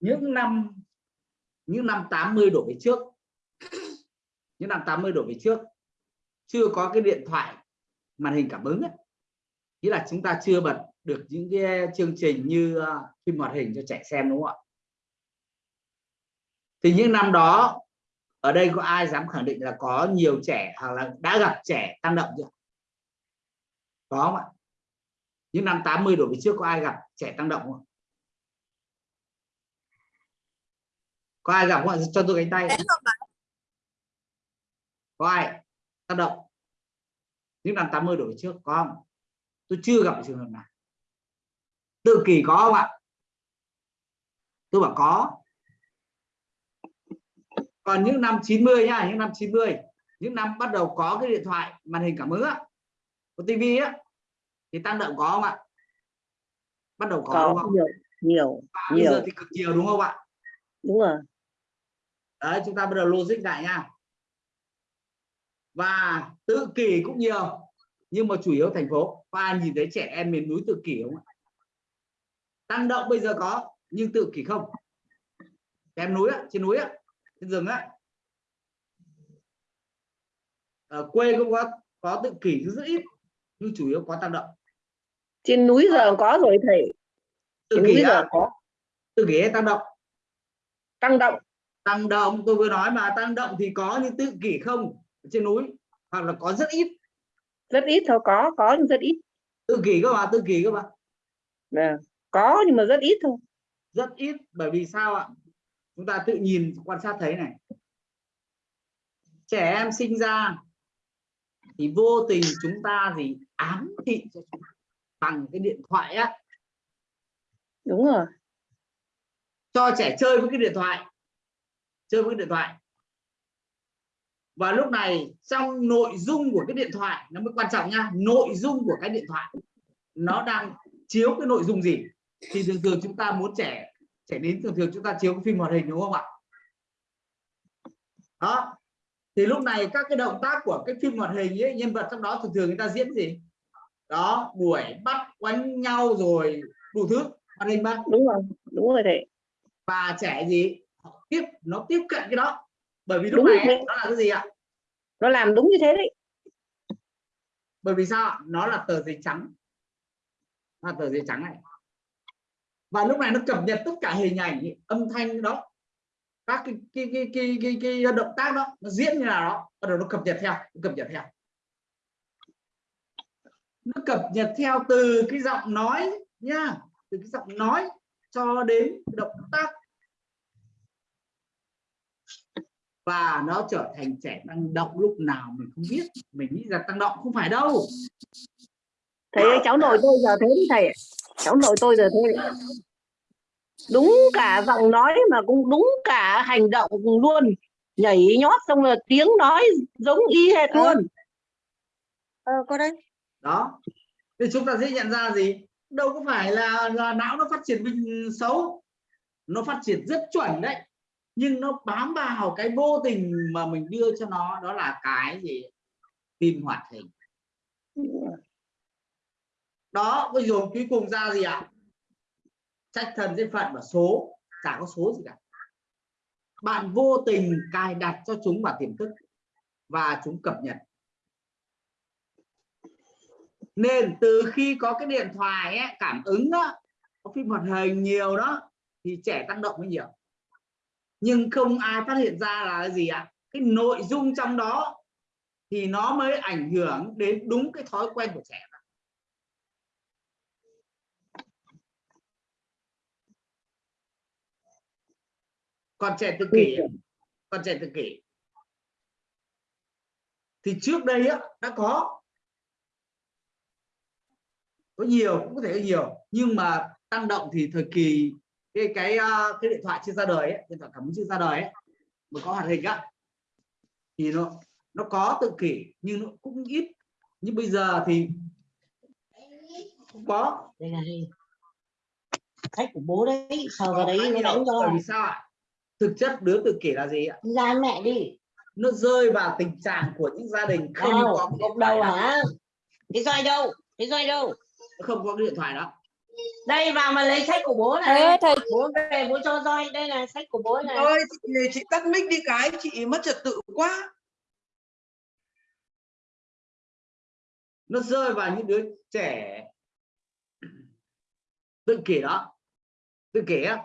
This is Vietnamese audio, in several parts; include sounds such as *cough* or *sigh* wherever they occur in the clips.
những năm những năm 80 đổ về trước, *coughs* những năm 80 đổ về trước, chưa có cái điện thoại màn hình cảm ứng ấy. nghĩa là chúng ta chưa bật được những cái chương trình như ờ, phim hoạt hình cho trẻ xem, đúng không ạ? Thì những năm đó, ở đây có ai dám khẳng định là có nhiều trẻ hoặc là đã gặp trẻ tăng động chưa? Có không ạ? Những năm 80 đổ về trước có ai gặp trẻ tăng động không có ai gặp không ạ? Cho tôi cánh tay. Có ai? Tăng động. Những năm 80 đổ về trước có không? Tôi chưa gặp trường hợp nào. Tự kỷ có không ạ? Tôi bảo có. Còn những năm 90 nhá những năm 90 những năm bắt đầu có cái điện thoại màn hình cảm ứng á có tivi á thì tăng động có không ạ? Bắt đầu có, có đúng không? nhiều nhiều Và bây nhiều. giờ thì cực nhiều đúng không ạ? Đúng rồi đấy chúng ta bắt đầu logic lại nha. Và tự kỷ cũng nhiều nhưng mà chủ yếu thành phố. Ai nhìn thấy trẻ em miền núi tự kỷ không ạ? Tăng động bây giờ có nhưng tự kỷ không. Em núi á, trên núi á, trên rừng á. Ở quê cũng có có tự kỷ rất ít nhưng chủ yếu có tăng động. Trên núi giờ có rồi thầy. Tự trên kỷ núi giờ có. Tự kỷ hay tăng động? Tăng động tăng động tôi vừa nói mà tăng động thì có nhưng tự kỷ không? Trên núi hoặc là có rất ít. Rất ít thôi có có nhưng rất ít. Tự kỷ các bạn tự kỷ các bạn Nè, có nhưng mà rất ít thôi. Rất ít bởi vì sao ạ? Chúng ta tự nhìn quan sát thấy này. Trẻ em sinh ra thì vô tình chúng ta gì ám thị cho chúng bằng cái điện thoại á. Đúng rồi. Cho trẻ chơi với cái điện thoại chơi với điện thoại. Và lúc này trong nội dung của cái điện thoại nó mới quan trọng nha nội dung của cái điện thoại nó đang chiếu cái nội dung gì? Thì thường thường chúng ta muốn trẻ trẻ đến thường thường chúng ta chiếu cái phim hoạt hình đúng không ạ? Đó. Thì lúc này các cái động tác của cái phim hoạt hình ấy nhân vật trong đó thường thường người ta diễn gì? Đó đuổi bắt quánh nhau rồi đủ thứ. Hoạt hình mà đúng rồi đúng rồi thầy. Và trẻ gì tiếp nó tiếp cận cái đó. Bởi vì lúc Đúng này rồi. nó là cái gì ạ? Nó làm đúng như thế đấy. Bởi vì sao nó là tờ giấy trắng. Là tờ giấy trắng này. Và lúc này nó cập nhật tất cả hình ảnh âm thanh đó. Các cái cái cái cái cái, cái động tác đó nó diễn như nào đó. Bắt đầu nó cập nhật theo nó cập nhật theo. Nó cập nhật theo từ cái giọng nói nha từ cái giọng nói cho đến động tác và nó trở thành trẻ tăng động lúc nào mình không biết. Mình nghĩ là tăng động không phải đâu. Thầy ơi, cháu nội tôi giờ thế đấy thầy cháu nội tôi giờ thế đấy. đúng cả giọng nói mà cũng đúng cả hành động luôn. Nhảy nhót xong rồi tiếng nói giống y hệt Ờ. luôn. Ờ có đây đó. Thì chúng ta dễ nhận ra gì? Đâu có phải là, là não nó phát triển bình xấu. Nó phát triển rất chuẩn đấy nhưng nó bám vào cái vô tình mà mình đưa cho nó đó là cái gì? Phim hoạt hình. Đó bây giờ cuối cùng ra gì ạ? Trách thần duyên phận và số. Chả có số gì cả. Bạn vô tình cài đặt cho chúng vào tiềm thức và chúng cập nhật. Nên từ khi có cái điện thoại ấy, cảm ứng đó có phim hoạt hình nhiều đó thì trẻ tăng động mới nhiều nhưng không ai phát hiện ra là gì ạ? Cái nội dung trong đó thì nó mới ảnh hưởng đến đúng cái thói quen của trẻ còn trẻ tự kỷ còn trẻ tự kỷ. Thì trước đây á, đã có. Có nhiều cũng có thể có nhiều. Nhưng mà tăng động thì thời kỳ cái cái ờ, cái điện thoại chưa ra đời ấy, điện thoại cảm ứng chưa ra đời ấy, mà có hoạt hình á thì nó nó có tự kỷ nhưng nó cũng ít. Nhưng bây giờ thì không có. Đây là khách của bố đấy sờ vào đấy nó đánh cho vì sao ạ? Thực chất đứa tự kỷ là gì ạ? Ra mẹ đi. Nó rơi vào tình trạng của những gia đình không đâu có điện đó. hả? cái roi đâu? Cái roi đâu? Không có cái điện thoại đó đây vào mà lấy sách của bố thầy ơi này thầy. Bố về bố cho roi. Đây là sách của bố này. ơi chị, chị tắt mic đi cái chị mất trật tự quá. Nó rơi vào những đứa trẻ tự kỷ đó. Tự kỷ á.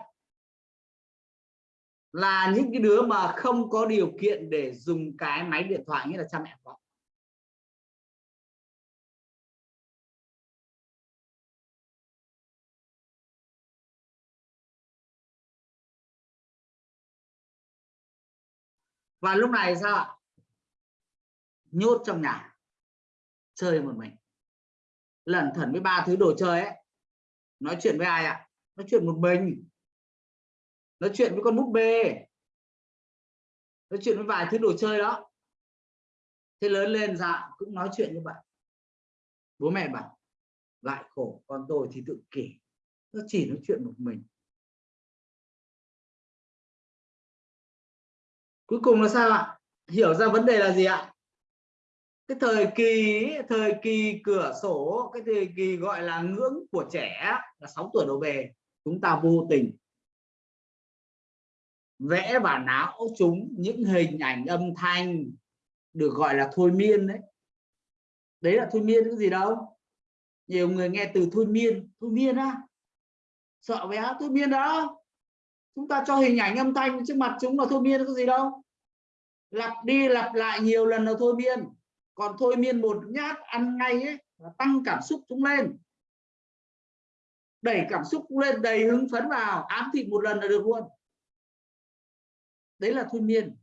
Là những cái đứa mà không có điều kiện để dùng cái máy điện thoại nghĩa là cha mẹ có và lúc này sao ạ? Nhốt trong nhà. Chơi một mình. Lẩn thẩn với ba thứ đồ chơi ấy. Nói chuyện với ai ạ? Nói chuyện một mình. Nói chuyện với con búp bê. Nói chuyện với vài thứ đồ chơi đó. Thế lớn lên dạ cũng nói chuyện như vậy. Bố mẹ bảo, lại khổ, con tôi thì tự kỷ. Nó chỉ nói chuyện một mình. Cuối cùng là sao ạ? Hiểu ra vấn đề là gì ạ? Cái thời kỳ thời kỳ cửa sổ, cái thời kỳ gọi là ngưỡng của trẻ là 6 tuổi đổ về, chúng ta vô tình vẽ vào não chúng những hình ảnh âm thanh được gọi là thôi miên đấy. Đấy là thôi miên cái gì đâu. Nhiều người nghe từ thôi miên thôi miên á. Sợ bé thôi miên đó chúng ta cho hình ảnh âm thanh trước mặt chúng là thôi miên có gì đâu. Lặp đi lặp lại nhiều lần là thôi miên. Còn thôi miên một nhát ăn ngay ấy, là tăng cảm xúc chúng lên. Đẩy cảm xúc lên, đầy hứng phấn vào, ám thị một lần là được luôn. Đấy là thôi miên.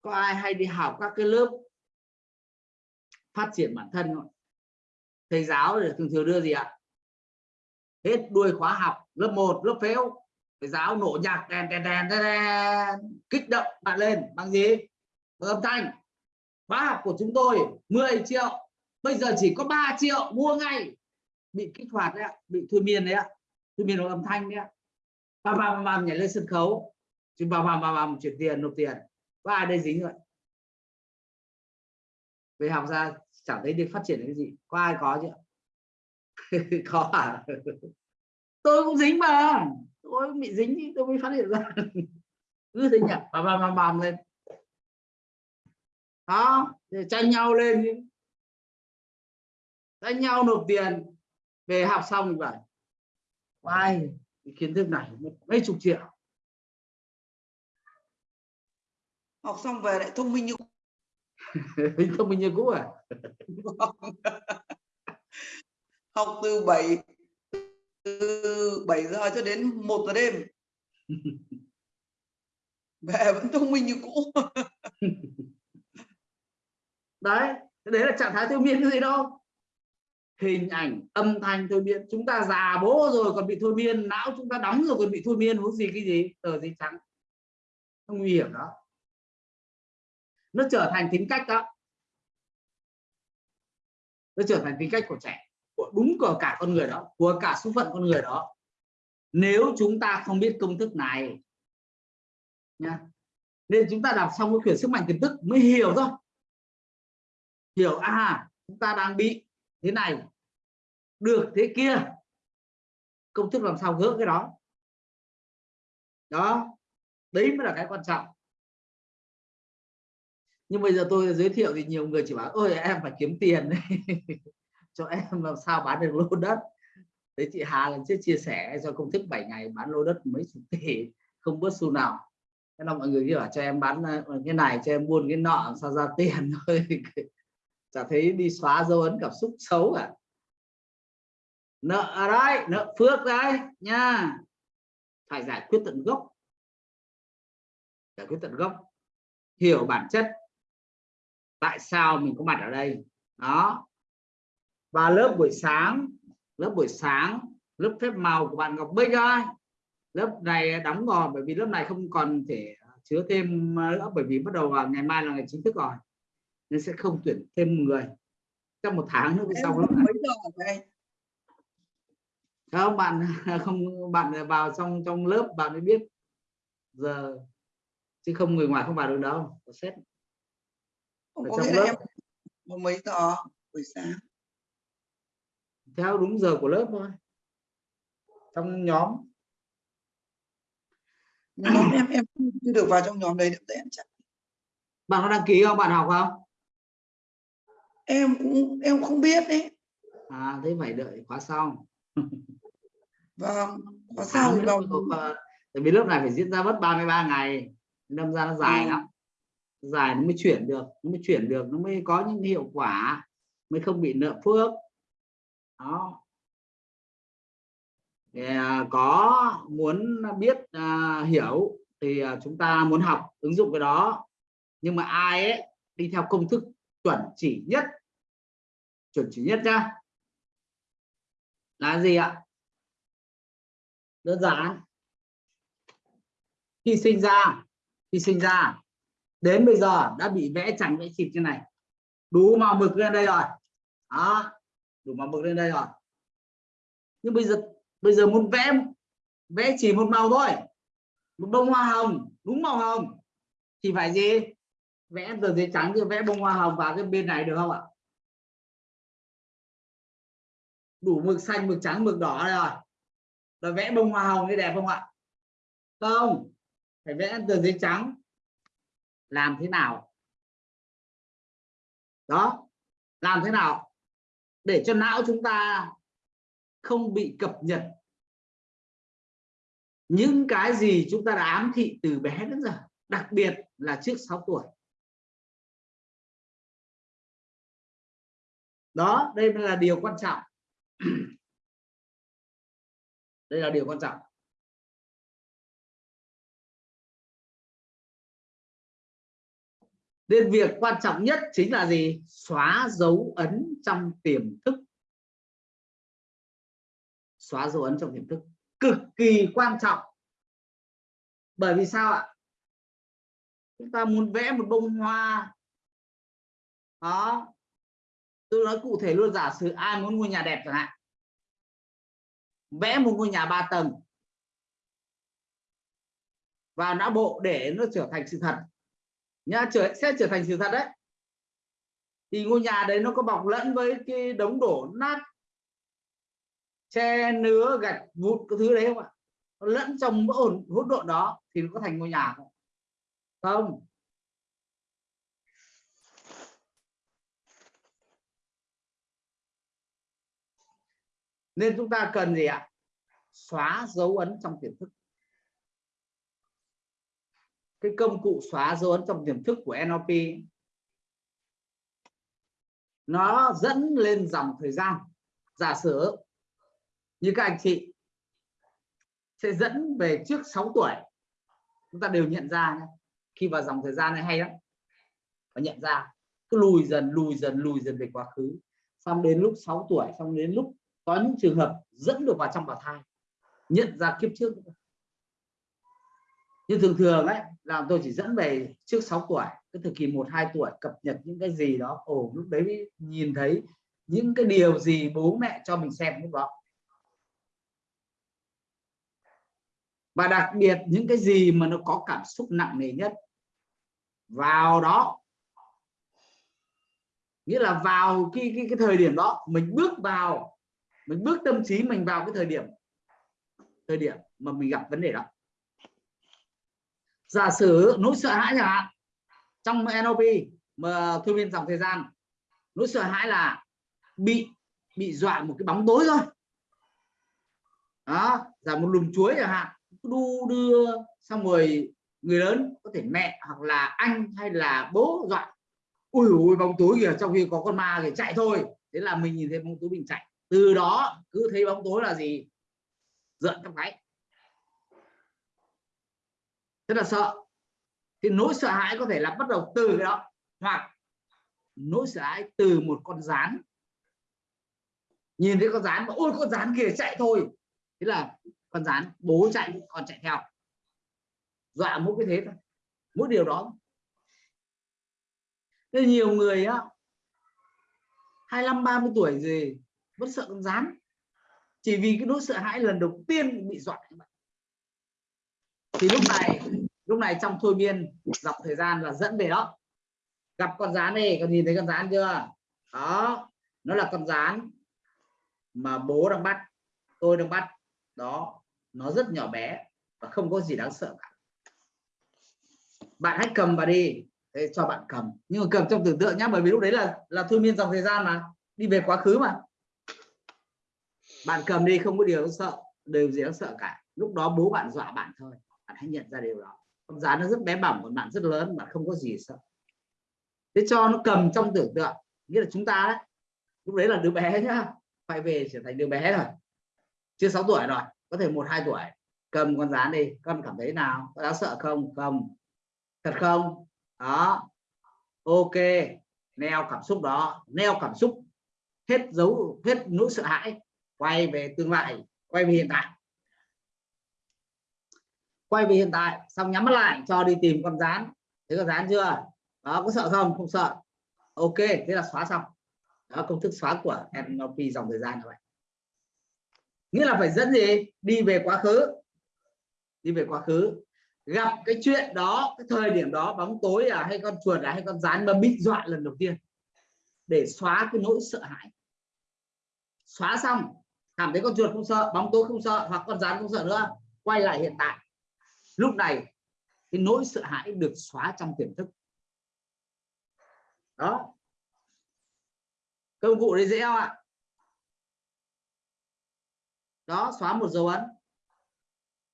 Có ai hay đi học các cái lớp phát triển bản thân không? Thầy giáo thì thường thường đưa gì ạ? Hết đuôi khóa học lớp 1 lớp phếu. Thầy giáo nổ nhạc đèn đèn đèn đèn, đèn. Kích động bạn lên bằng gì? Bằng âm thanh. Khóa học của chúng tôi 10 triệu. Bây giờ chỉ có 3 triệu mua ngay. Bị kích hoạt đấy ạ bị thôi miên đấy ạ. Thôi miên bằng âm thanh đấy ạ. Bam bam bam nhảy lên sân khấu. Chứ bam bam bam bam chuyển tiền nộp tiền. Có ai đây dính rồi? Về học ra chẳng thấy được phát triển cái gì. Có ai có chưa? *laughs* Có à? Tôi cũng dính mà. Tôi cũng bị dính thì tôi mới phát hiện ra. *laughs* Cứ thế nhỉ? Bam bam bam bam lên. Đó để tranh nhau lên. Tranh nhau nộp tiền. Về học xong vậy ai kiến thức này mấy chục triệu. Học xong về lại thông minh như *laughs* thông minh như cũ à? *laughs* Học từ 7 từ 7 giờ cho đến 1 giờ đêm. *laughs* Về vẫn thông minh như cũ. *laughs* Đấy đấy là trạng thái thôi miên cái gì đâu. Hình ảnh âm thanh thôi miên. Chúng ta già bố rồi còn bị thôi miên. Não chúng ta đóng rồi còn bị thôi miên. Huống gì cái gì? Tờ giấy trắng. Không nguy hiểm đó nó trở thành tính cách đó. Nó trở thành tính cách của trẻ đúng của cả con người đó, của cả số phận con người đó. Nếu chúng ta không biết công thức này nha nên chúng ta đọc xong cái quyển sức mạnh tiềm thức mới hiểu thôi. Hiểu à chúng ta đang bị thế này, được thế kia. Công thức làm sao gỡ cái đó? Đó, đấy mới là cái quan trọng. Nhưng bây giờ tôi giới thiệu thì nhiều người chỉ bảo, ôi, em phải kiếm tiền. *laughs* cho em *laughs* làm sao bán được lô đất. Đấy chị Hà lần trước chia sẻ cho công thức 7 ngày bán lô đất mấy chục tỷ, không bớt xu nào. Thế là mọi người kia bảo cho em bán ờ, cái này cho em buôn cái nọ sao ra tiền *laughs* thôi. Chả thấy đi xóa dấu ấn cảm xúc xấu cả nợ à, ở đây nợ phước đấy, nha. Phải giải quyết tận gốc. Giải quyết tận gốc. Hiểu bản chất. Tại sao mình có mặt ở đây? Đó và lớp buổi sáng lớp buổi sáng lớp phép màu của bạn Ngọc Bích ơi. Lớp này đóng rồi bởi vì lớp này không còn thể chứa thêm nữa bởi vì bắt đầu vào ngày mai là ngày chính thức rồi nên sẽ không tuyển thêm người. Trong một tháng nữa sau lớp này. không bạn *laughs* không bạn vào trong trong lớp bạn mới biết giờ chứ không người ngoài không vào được đâu có xét Không có lớp. mấy giờ buổi sáng theo đúng giờ của lớp thôi. Trong nhóm. Nhóm em em chưa được vào trong nhóm đấy được em chắc bạn có đăng ký không? Bạn học không? Em cũng em không biết đấy. À thế phải đợi khóa sau. Vâng Tháng sao thì vào có- tại vì lớp này phải diễn ra mất 33 ngày. Đâm ra nó dài Ừ. lắm. Dài nó mới chuyển được nó mới chuyển được nó mới có những hiệu quả mới không bị nợ phước đó. Thì, à, có muốn biết à, hiểu thì à, chúng ta muốn học ứng dụng cái đó. Nhưng mà ai ấy đi theo công thức chuẩn chỉ nhất. Chuẩn chỉ nhất nhá. Là gì ạ? Đơn giản. Khi sinh ra khi sinh ra đến bây giờ đã bị vẽ chằng vẽ chịt như này. Đủ màu mực lên đây rồi. Đó đủ màu mực lên đây rồi. Nhưng bây giờ bây giờ muốn vẽ vẽ chỉ một màu thôi. Một bông hoa hồng, đúng màu hồng. Thì phải gì? Vẽ tờ giấy trắng thì vẽ bông hoa hồng vào cái bên này được không ạ? Đủ mực xanh, mực trắng, mực đỏ đây rồi. Rồi vẽ bông hoa hồng thì đẹp không ạ? Không. Phải vẽ tờ giấy trắng. Làm thế nào? Đó. Làm thế nào? Để cho não chúng ta không bị cập nhật. Những cái gì chúng ta đã ám thị từ bé đến giờ, đặc biệt là trước 6 tuổi. Đó, đây là điều quan trọng. *clears throat* Đây là điều quan trọng. Nên việc quan trọng nhất chính là gì? Xóa dấu ấn trong tiềm thức. Xóa dấu ấn trong tiềm thức. Cực kỳ quan trọng. Bởi vì sao ạ? Chúng ta muốn vẽ một bông hoa. Đó. Tôi nói cụ thể luôn, giả sử ai muốn ngôi nhà đẹp chẳng hạn. Vẽ một ngôi nhà ba tầng. Và não bộ để nó trở thành sự thật nhá, trở, sẽ trở thành sự thật đấy. Thì ngôi nhà đấy nó có bọc lẫn với cái đống đổ nát, che nứa, gạch vụn cái thứ đấy không ạ? Nó lẫn trong hỗn hỗn độn đó thì nó có thành ngôi nhà không không. Nên chúng ta cần gì ạ? Xóa dấu ấn trong tiềm thức cái công cụ xóa dấu ấn trong tiềm thức của NLP nó dẫn lên dòng thời gian. Giả sử như các anh chị sẽ dẫn về trước 6 tuổi, chúng ta đều nhận ra nhé. khi vào dòng thời gian này hay lắm. Và nhận ra, cứ lùi dần lùi dần lùi dần về quá khứ. Xong đến lúc 6 tuổi, xong đến lúc có những trường hợp dẫn được vào trong bào thai, nhận ra kiếp trước nhưng thường thường ấy là tôi chỉ dẫn về trước 6 tuổi, cái thời kỳ 1 2 tuổi, cập nhật những cái gì đó. Ồ, lúc đấy nhìn thấy những cái điều gì bố mẹ cho mình xem lúc đó. Và đặc biệt những cái gì mà nó có cảm xúc nặng nề nhất. Vào đó, nghĩa là vào cái cái cái thời điểm đó, mình bước vào, mình bước tâm trí mình vào cái thời điểm thời điểm mà mình gặp vấn đề đó giả sử nỗi sợ hãi chẳng hạn, trong NLP mà thư viên dòng thời gian, nỗi sợ hãi là bị bị dọa một cái bóng tối thôi. Đó, giả một lùm chuối chẳng hạn, đu đưa xong rồi người lớn có thể mẹ hoặc là anh hay là bố dọa, ui ui bóng tối kìa, trong khi có con ma thì chạy thôi. Thế là mình nhìn thấy bóng tối mình chạy. Từ đó cứ thấy bóng tối là gì? Giận trong cái rất là sợ. Thì nỗi sợ hãi có thể là bắt đầu từ cái đó. Hoặc nỗi sợ hãi từ một con rán. Nhìn thấy con rán mà ôi con rán kìa chạy thôi. Thế là con rán bố chạy con chạy theo. Dọa mỗi cái thế thôi. Mỗi điều đó. Nên nhiều người á 25 30 tuổi gì, vẫn sợ con rán. Chỉ vì cái nỗi sợ hãi lần đầu tiên bị dọa thì lúc này lúc này trong thôi miên dọc thời gian là dẫn về đó. Gặp con rán này còn nhìn thấy con rán chưa? Đó, nó là con rán mà bố đang bắt, tôi đang bắt. Đó, nó rất nhỏ bé và không có gì đáng sợ cả. Bạn hãy cầm và đi, Thế cho bạn cầm. Nhưng mà cầm trong tưởng tượng nhá, bởi vì lúc đấy là là thôi miên dòng thời gian mà, đi về quá khứ mà. Bạn cầm đi, không có điều đáng sợ, đều gì đáng sợ cả. Lúc đó bố bạn dọa bạn thôi, bạn hãy nhận ra điều đó con rắn nó rất bé bỏng còn bạn rất lớn bạn không có gì sợ. Thế cho nó cầm trong tưởng tượng, nghĩa là chúng ta đấy, lúc đấy là đứa bé nhá phải về trở thành đứa bé rồi. Chưa 6 tuổi rồi, có thể một, hai tuổi. Cầm con rán đi, con cảm thấy nào? Có đáng sợ không? Không. Thật không? Đó. Ok. Neo cảm xúc đó, neo cảm xúc. Hết dấu, hết nỗi sợ hãi, quay về tương lai, quay về hiện tại quay về hiện tại, xong nhắm mắt lại, cho đi tìm con rán. Thấy con rán chưa? Đó, có sợ không? Không sợ. Ok, thế là xóa xong. Đó, công thức xóa của NLP dòng thời gian như vậy nghĩa là phải dẫn gì? Đi về quá khứ. Đi về quá khứ. Gặp cái chuyện đó, cái thời điểm đó, bóng tối à hay con chuột à hay con rán mà bị dọa lần đầu tiên. Để xóa cái nỗi sợ hãi. Xóa xong, cảm thấy con chuột không sợ, bóng tối không sợ, hoặc con rán không sợ nữa, quay lại hiện tại lúc này cái nỗi sợ hãi được xóa trong tiềm thức. Đó. Công cụ đấy dễ không ạ? Đó xóa một dấu ấn.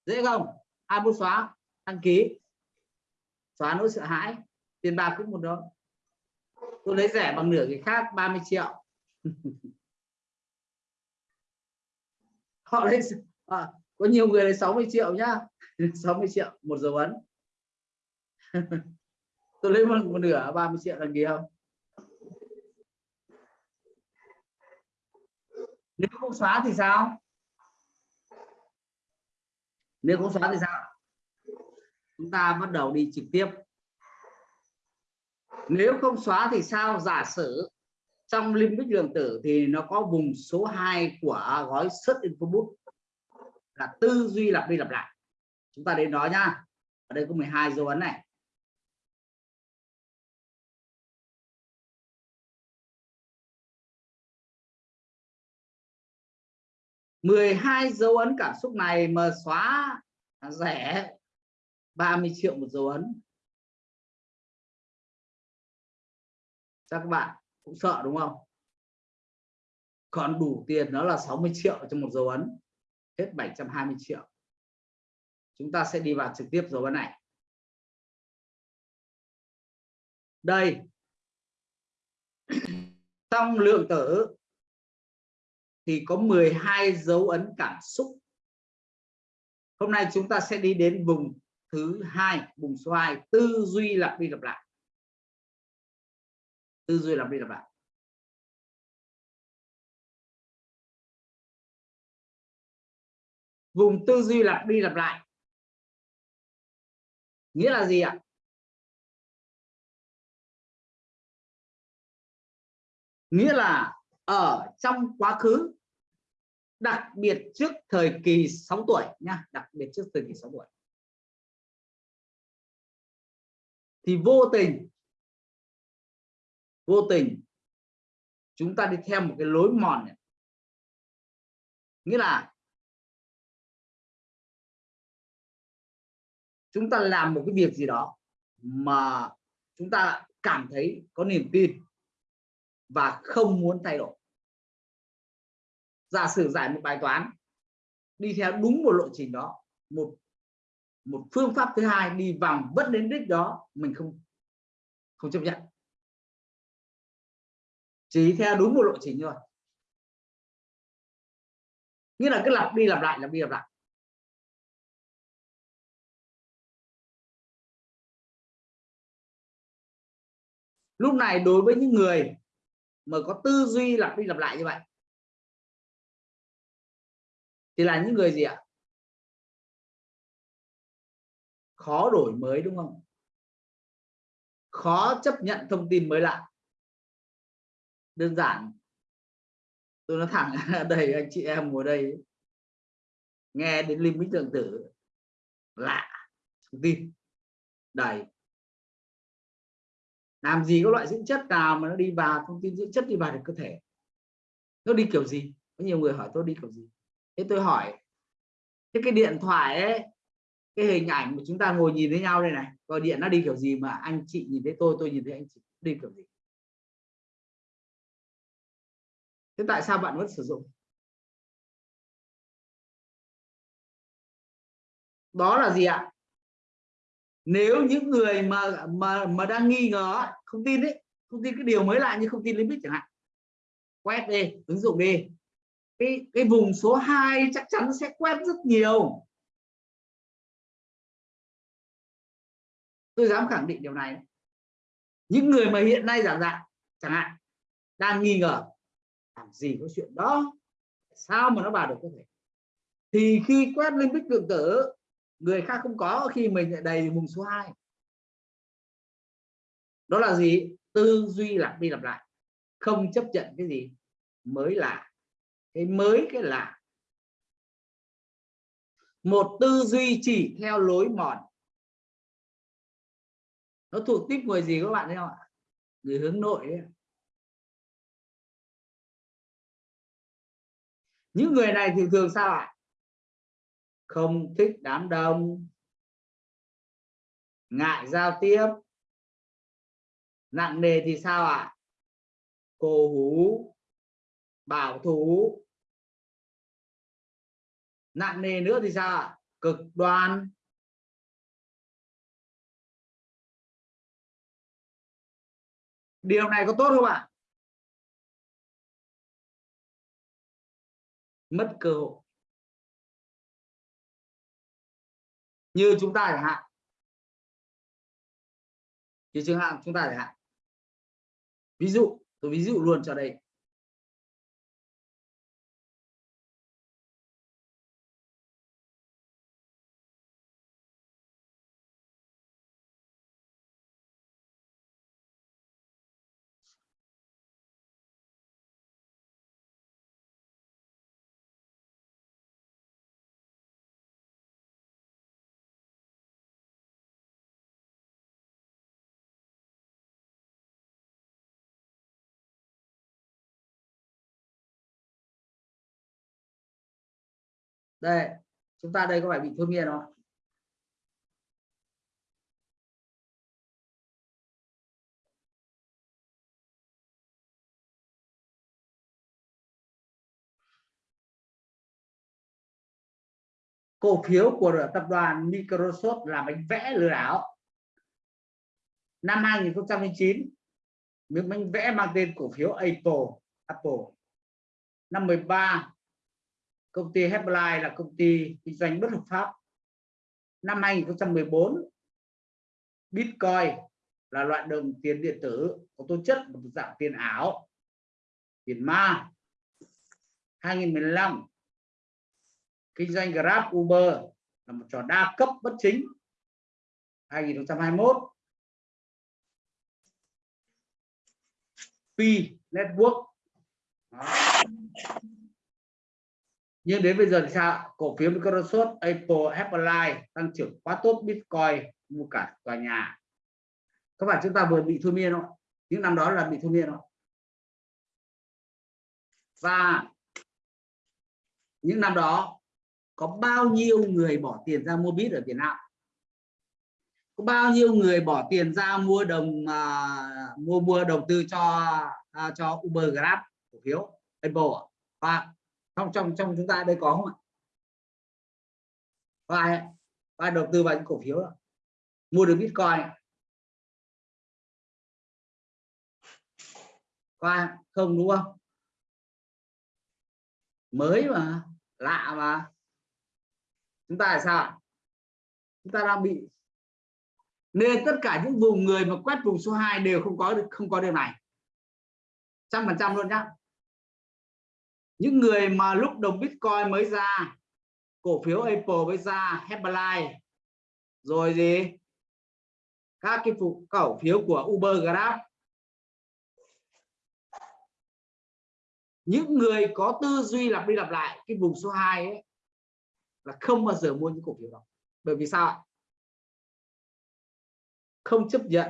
Dễ không? Ai muốn xóa? Đăng ký. Xóa nỗi sợ hãi. Tiền bạc cũng một đó tôi lấy rẻ bằng nửa cái khác 30 triệu. *laughs* Họ lấy à, có nhiều người lấy 60 triệu nhá. *laughs* 60 triệu một dấu ấn. *laughs* Tôi lấy một, một nửa 30 triệu là gì không? Nếu không xóa thì sao? Nếu không xóa thì sao? Chúng ta bắt đầu đi trực tiếp. Nếu không xóa thì sao? Giả sử trong limbic lượng tử thì nó có vùng số 2 của gói search info book là tư duy lặp đi lặp lại chúng ta đến đó nhá. Ở đây có 12 dấu ấn này. mười hai dấu ấn cảm xúc này mà xóa rẻ 30 triệu một dấu ấn. Chắc các bạn cũng sợ đúng không? Còn đủ tiền nó là 60 triệu cho một dấu ấn. Hết 720 triệu chúng ta sẽ đi vào trực tiếp dấu ấn này. Đây. *clears throat* Trong lượng tử thì có 12 dấu ấn cảm xúc. Hôm nay chúng ta sẽ đi đến vùng thứ hai, vùng số 2 tư duy lặp đi lặp lại. Tư duy lặp đi lặp lại. Vùng tư duy lặp đi lặp lại nghĩa là gì ạ nghĩa là ở trong quá khứ, đặc biệt trước thời kỳ 6 tuổi nha, đặc biệt trước thời kỳ 6 tuổi thì vô tình vô tình chúng ta đi theo một cái lối mòn này. nghĩa là chúng ta làm một cái việc gì đó mà chúng ta cảm thấy có niềm tin và không muốn thay đổi. Giả sử giải một bài toán, đi theo đúng một lộ trình đó, một một phương pháp thứ hai đi vòng vẫn đến đích đó, mình không không chấp nhận. Chỉ theo đúng một lộ trình thôi. Nghĩa là cứ lặp đi lặp lại, lặp đi lặp lại. Lúc này đối với những người mà có tư duy lặp đi lặp lại như vậy, thì là những người gì ạ? Khó đổi mới, đúng không? Khó chấp nhận thông tin mới lạ. Đơn giản. Tôi nói thẳng *laughs* đây, anh chị em ngồi đây. Nghe đến linh minh lượng tử lạ. Thông tin. Đầy làm gì có loại dưỡng chất nào mà nó đi vào, thông tin dưỡng chất đi vào được cơ thể? Nó đi kiểu gì? Có nhiều người hỏi tôi đi kiểu gì? Thế tôi hỏi, thế cái điện thoại ấy, cái hình ảnh mà chúng ta ngồi nhìn thấy nhau đây này, gọi điện nó đi kiểu gì mà anh chị nhìn thấy tôi tôi nhìn thấy anh chị đi kiểu gì? Thế tại sao bạn vẫn sử dụng? Đó là gì ạ? Nếu những người mà mà mà đang nghi ngờ không tin đấy không tin cái điều mới lạ như không tin limit chẳng hạn, quét đi, ứng dụng đi. Cái cái vùng số 2 chắc chắn sẽ quét rất nhiều. Tôi dám khẳng định điều này. Những người mà hiện nay giảm dạng, chẳng hạn, đang nghi ngờ, làm gì có chuyện đó? Sao mà nó vào được có thể? Thì khi quét lên bích lượng tử người khác không có, khi mình lại đầy vùng số 2 đó là gì? Tư duy lặp đi lặp lại, không chấp nhận cái gì mới lạ cái mới cái lạ một tư duy chỉ theo lối mòn. Nó thuộc tiếp người gì các bạn thấy không ạ? Người hướng nội ấy. những người này thì thường sao ạ? Không thích đám đông. Ngại giao tiếp. Nặng nề thì sao ạ? Cổ hú. Bảo thủ. Nặng nề nữa thì sao ạ? Cực đoan. Điều này có tốt không ạ? Mất cơ hội. Như chúng ta chẳng hạn. Như trường hạn chúng ta chẳng hạn. Ví dụ, tôi ví dụ luôn cho đây. Đây, chúng ta đây có phải bị thôi miên không? Cổ phiếu của tập đoàn Microsoft là bánh vẽ lừa đảo. Năm 2009 miếng bánh vẽ mang tên cổ phiếu Apple Apple. Năm 13 công ty Herbalife là công ty kinh doanh bất hợp pháp. Năm 2014 Bitcoin là loại đồng tiền điện tử có tố chất một dạng tiền ảo, tiền ma. 2015 kinh doanh Grab, Uber là một trò đa cấp bất chính. 2021 P Network. Đó nhưng đến bây giờ thì sao cổ phiếu Microsoft Apple Apple tăng trưởng quá tốt Bitcoin mua cả tòa nhà. Các bạn chúng ta vừa bị thôi miên không những năm đó là bị thôi miên không và những năm đó có bao nhiêu người bỏ tiền ra mua bit ở Việt Nam? Có bao nhiêu người bỏ tiền ra mua đồng uh, mua mua đầu tư cho uh, cho Uber Grab cổ phiếu Apple và trong trong trong chúng ta đây có không ạ? Có ai có ai đầu tư vào những cổ phiếu đó? mua được bitcoin. Có ai không, đúng không? Mới mà, lạ mà. Chúng ta là sao chúng ta đang bị nên tất cả những vùng người mà quét vùng số 2 đều không có được, không có điều này. Trăm phần trăm luôn nhá những người mà lúc đồng Bitcoin mới ra, cổ phiếu Apple mới ra Herbalife rồi gì? Các cái phụ cổ phiếu của Uber Grab. Những người có tư duy lặp đi lặp lại, cái vùng số 2 ấy, là không bao giờ mua những cổ phiếu đó. Bởi vì sao không chấp nhận.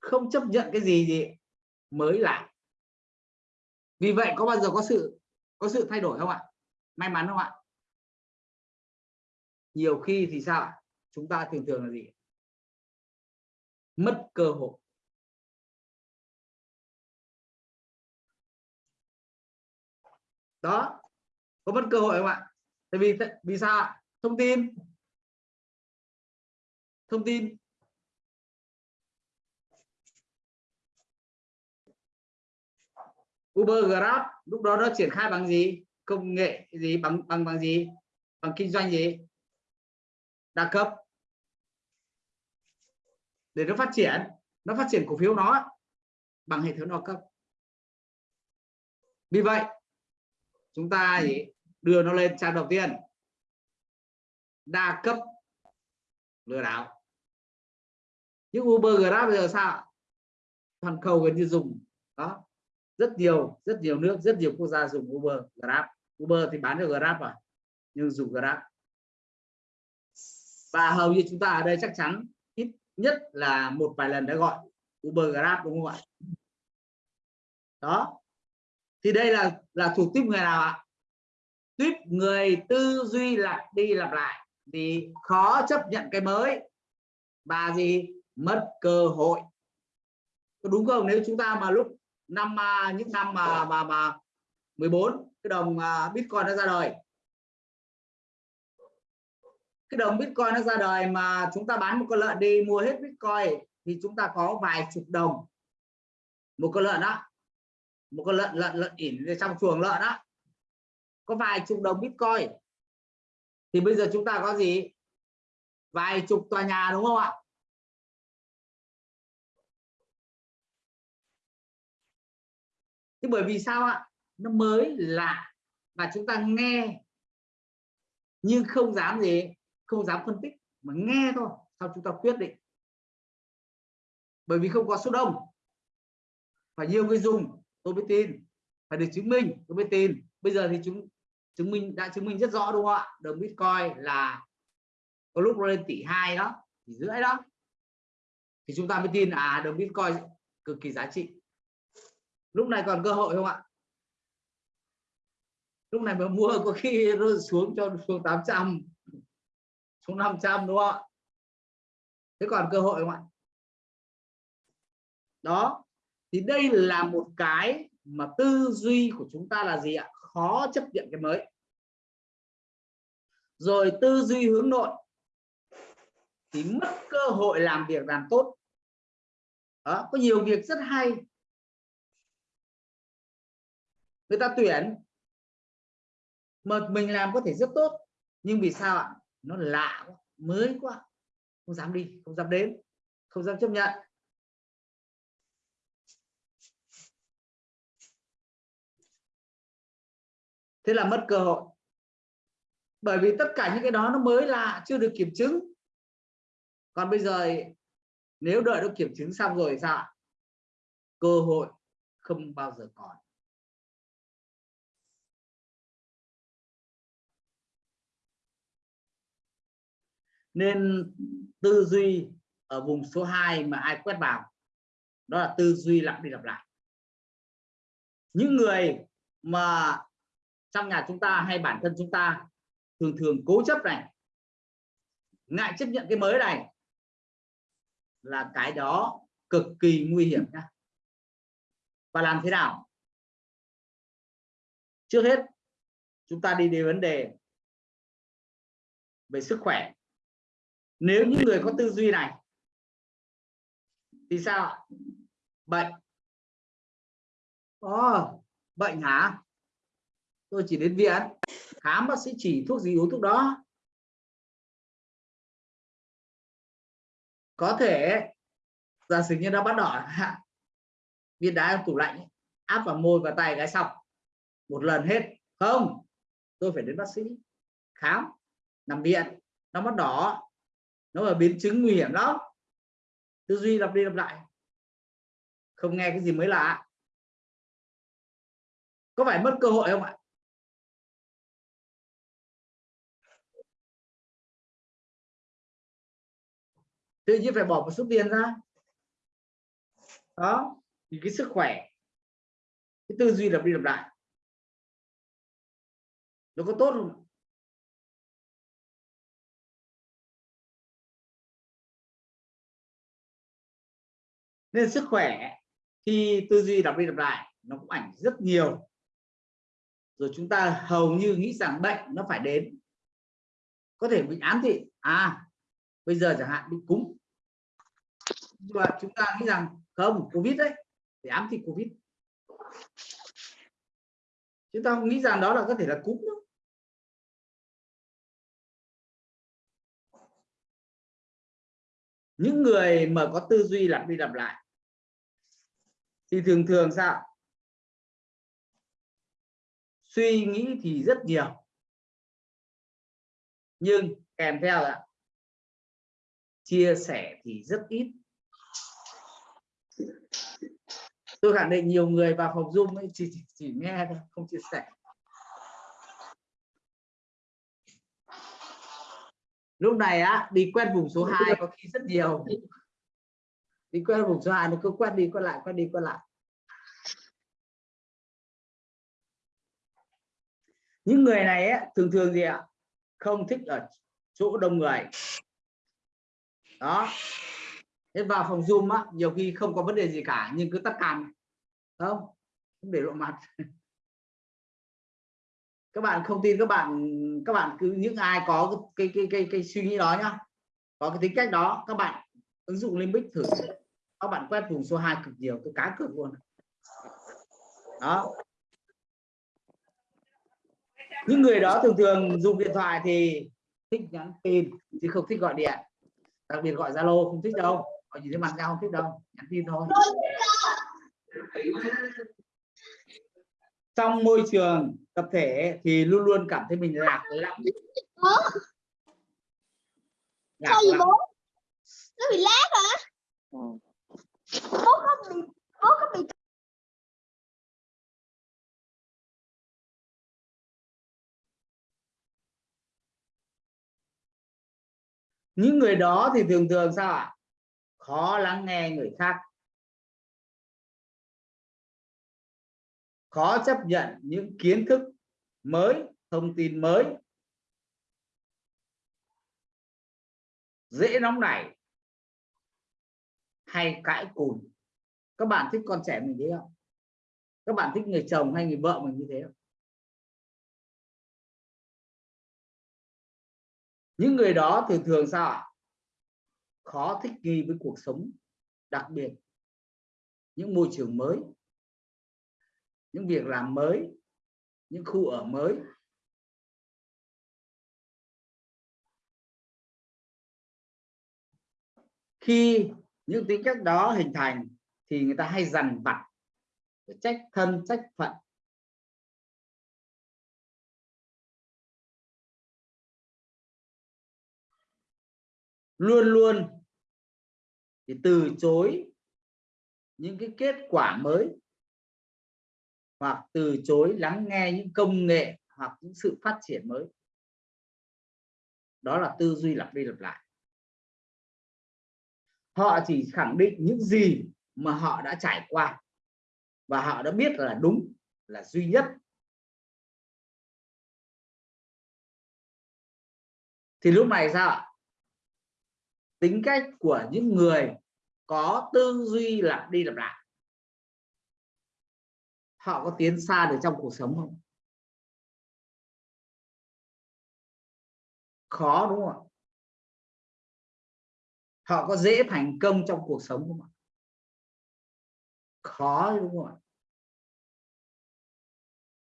Không chấp nhận cái gì gì mới lạ vì vậy có bao giờ có sự có sự thay đổi không ạ? May mắn không ạ? Nhiều khi thì sao ạ? Chúng ta thường thường là gì? Mất cơ hội. Đó. Có mất cơ hội không ạ? Tại vì vì sao ạ? Thông tin. Thông tin. Uber Grab lúc đó nó triển khai bằng gì? Công nghệ gì? Bằng bằng bằng gì? Bằng kinh doanh gì? Đa cấp. Để nó phát triển nó phát triển cổ phiếu nó bằng hệ thống đa cấp. Vì vậy chúng ta gì đưa nó lên trang đầu tiên. Đa cấp lừa đảo. Nhưng Uber Grab bây giờ sao toàn cầu gần như dùng. Đó rất nhiều rất nhiều nước, rất nhiều quốc gia dùng Uber, Grab. Uber thì bán được Grab à? Nhưng dùng Grab. Và hầu như chúng ta ở đây chắc chắn ít nhất là một vài lần đã gọi Uber, Grab, đúng không ạ? Đó. Thì đây là là thuộc tiếp người nào ạ? Tiếp người tư duy lặp đi lặp lại. Thì khó chấp nhận cái mới và gì? Mất cơ hội. Có đúng không? Nếu chúng ta mà lúc năm à, những năm mà mà mà 14 cái đồng à, Bitcoin nó ra đời. Cái đồng Bitcoin nó ra đời mà chúng ta bán một con lợn đi, mua hết Bitcoin thì chúng ta có vài chục đồng. Một con lợn đó một con lợn lợn lợn ỉn trong chuồng lợn đó có vài chục đồng Bitcoin. Thì bây giờ chúng ta có gì? Vài chục tòa nhà, đúng không ạ? Thế bởi vì sao ạ? Nó mới lạ và chúng ta nghe nhưng không dám gì, không dám phân tích mà nghe thôi, sau chúng ta quyết định. Bởi vì không có số đông. Phải nhiều người dùng, tôi mới tin. Phải được chứng minh, tôi mới tin. Bây giờ thì chúng chứng minh, đã chứng minh rất rõ đúng không ạ? Đồng bitcoin là có lúc lên tỷ hai đó, tỷ rưỡi đó. Thì chúng ta mới tin à đồng bitcoin cực kỳ giá trị lúc này còn cơ hội không ạ? Lúc này mà mua có khi nó xuống cho xuống 800 xuống 500 đúng không ạ? Thế còn cơ hội không ạ? Đó thì đây là một cái mà tư duy của chúng ta là gì ạ? Khó chấp nhận cái mới. Rồi tư duy hướng nội. Thì mất cơ hội làm việc làm tốt. Đó, có nhiều việc rất hay người ta tuyển. Mà mình làm có thể rất tốt. Nhưng vì sao ạ? Nó lạ quá, mới quá. Không dám đi, không dám đến, không dám chấp nhận. Thế là mất cơ hội. Bởi vì tất cả những cái đó nó mới lạ, chưa được kiểm chứng. Còn bây giờ nếu đợi nó kiểm chứng xong rồi sao cơ hội không bao giờ còn. Nên tư duy ở vùng số 2 mà ai quét vào, đó là tư duy lặp đi lặp lại. Những người mà trong nhà chúng ta hay bản thân chúng ta thường thường cố chấp này, ngại chấp nhận cái mới này, là cái đó cực kỳ nguy hiểm nhá. Và làm thế nào? Trước hết, chúng ta đi đến vấn đề về sức khỏe nếu những người có tư duy này thì sao bệnh. Oh, bệnh hả? Tôi chỉ đến viện. Khám bác sĩ chỉ thuốc gì uống thuốc đó? Có thể giả sử như nó bắt đỏ *laughs* viên đá trong tủ lạnh áp vào môi và tay cái xong. Một lần hết. Không tôi phải đến bác sĩ khám nằm viện. Nó bắt đỏ nó là biến chứng nguy hiểm lắm. Tư duy lặp đi lặp lại. Không nghe cái gì mới lạ. Có phải mất cơ hội không ạ? Tự nhiên phải bỏ một số tiền ra. Đó, thì cái sức khỏe, cái tư duy lặp đi lặp lại. Nó có tốt không nên sức khỏe khi tư duy lặp đi lặp lại nó cũng ảnh rất nhiều. Rồi chúng ta hầu như nghĩ rằng bệnh nó phải đến. Có thể bị ám thị à bây giờ chẳng hạn bị cúm. Và chúng ta nghĩ rằng không, covid đấy để ám thị covid. Chúng ta không nghĩ rằng đó là có thể là cúm đâu những người mà có tư duy lặp đi lặp lại thì thường thường sao? Suy nghĩ thì rất nhiều. Nhưng kèm theo là chia sẻ thì rất ít. Tôi khẳng định nhiều người vào phòng zoom ấy chỉ, chỉ, chỉ nghe thôi không chia sẻ. Lúc này á đi quét vùng số 2 có khi rất nhiều đi quét vùng số 2 nó cứ quét đi quét lại quét đi quét lại. Những người này á, thường thường gì ạ? Không thích ở chỗ đông người. Đó. Thế vào phòng zoom á nhiều khi không có vấn đề gì cả nhưng cứ tắt cam. Không? Không để lộ mặt. *laughs* Các bạn không tin các bạn các bạn cứ những ai có cái cái cái cái, suy nghĩ đó nhá có cái tính cách đó các bạn ứng dụng limbic thử các bạn quét vùng số 2 cực nhiều tôi cá cược luôn. Đó. Những người đó thường thường dùng điện thoại thì thích nhắn tin chứ không thích gọi điện. Đặc biệt gọi zalo không thích đâu. Gọi nhìn thấy mặt nhau không thích đâu nhắn tin thôi. Trong môi trường tập thể thì luôn luôn cảm thấy mình lạc Sao gì bố? Nó bị lát hả? Bố có bị, bố có bị những người đó thì thường thường sao ạ? Khó lắng nghe người khác. Khó chấp nhận những kiến thức mới, thông tin mới. Dễ nóng nảy hay cãi cùn. Các bạn thích con trẻ mình thế không? Các bạn thích người chồng hay người vợ mình như thế không? Những người đó thường thường sao ạ? Khó thích nghi với cuộc sống đặc biệt. Những môi trường mới. Những việc làm mới. Những khu ở mới. Khi những tính cách đó hình thành thì người ta hay dằn vặt trách thân, trách phận. Luôn luôn thì từ chối những cái kết quả mới, hoặc từ chối lắng nghe những công nghệ hoặc những sự phát triển mới. Đó là tư duy lặp đi lặp lại họ chỉ khẳng định những gì mà họ đã trải qua. Và họ đã biết là đúng, là duy nhất. Thì lúc này sao ạ? Tính cách của những người có tư duy lặp đi lặp lại. Họ có tiến xa được trong cuộc sống không? Khó đúng không ạ? Họ có dễ thành công trong cuộc sống không ạ? Khó, đúng không ạ?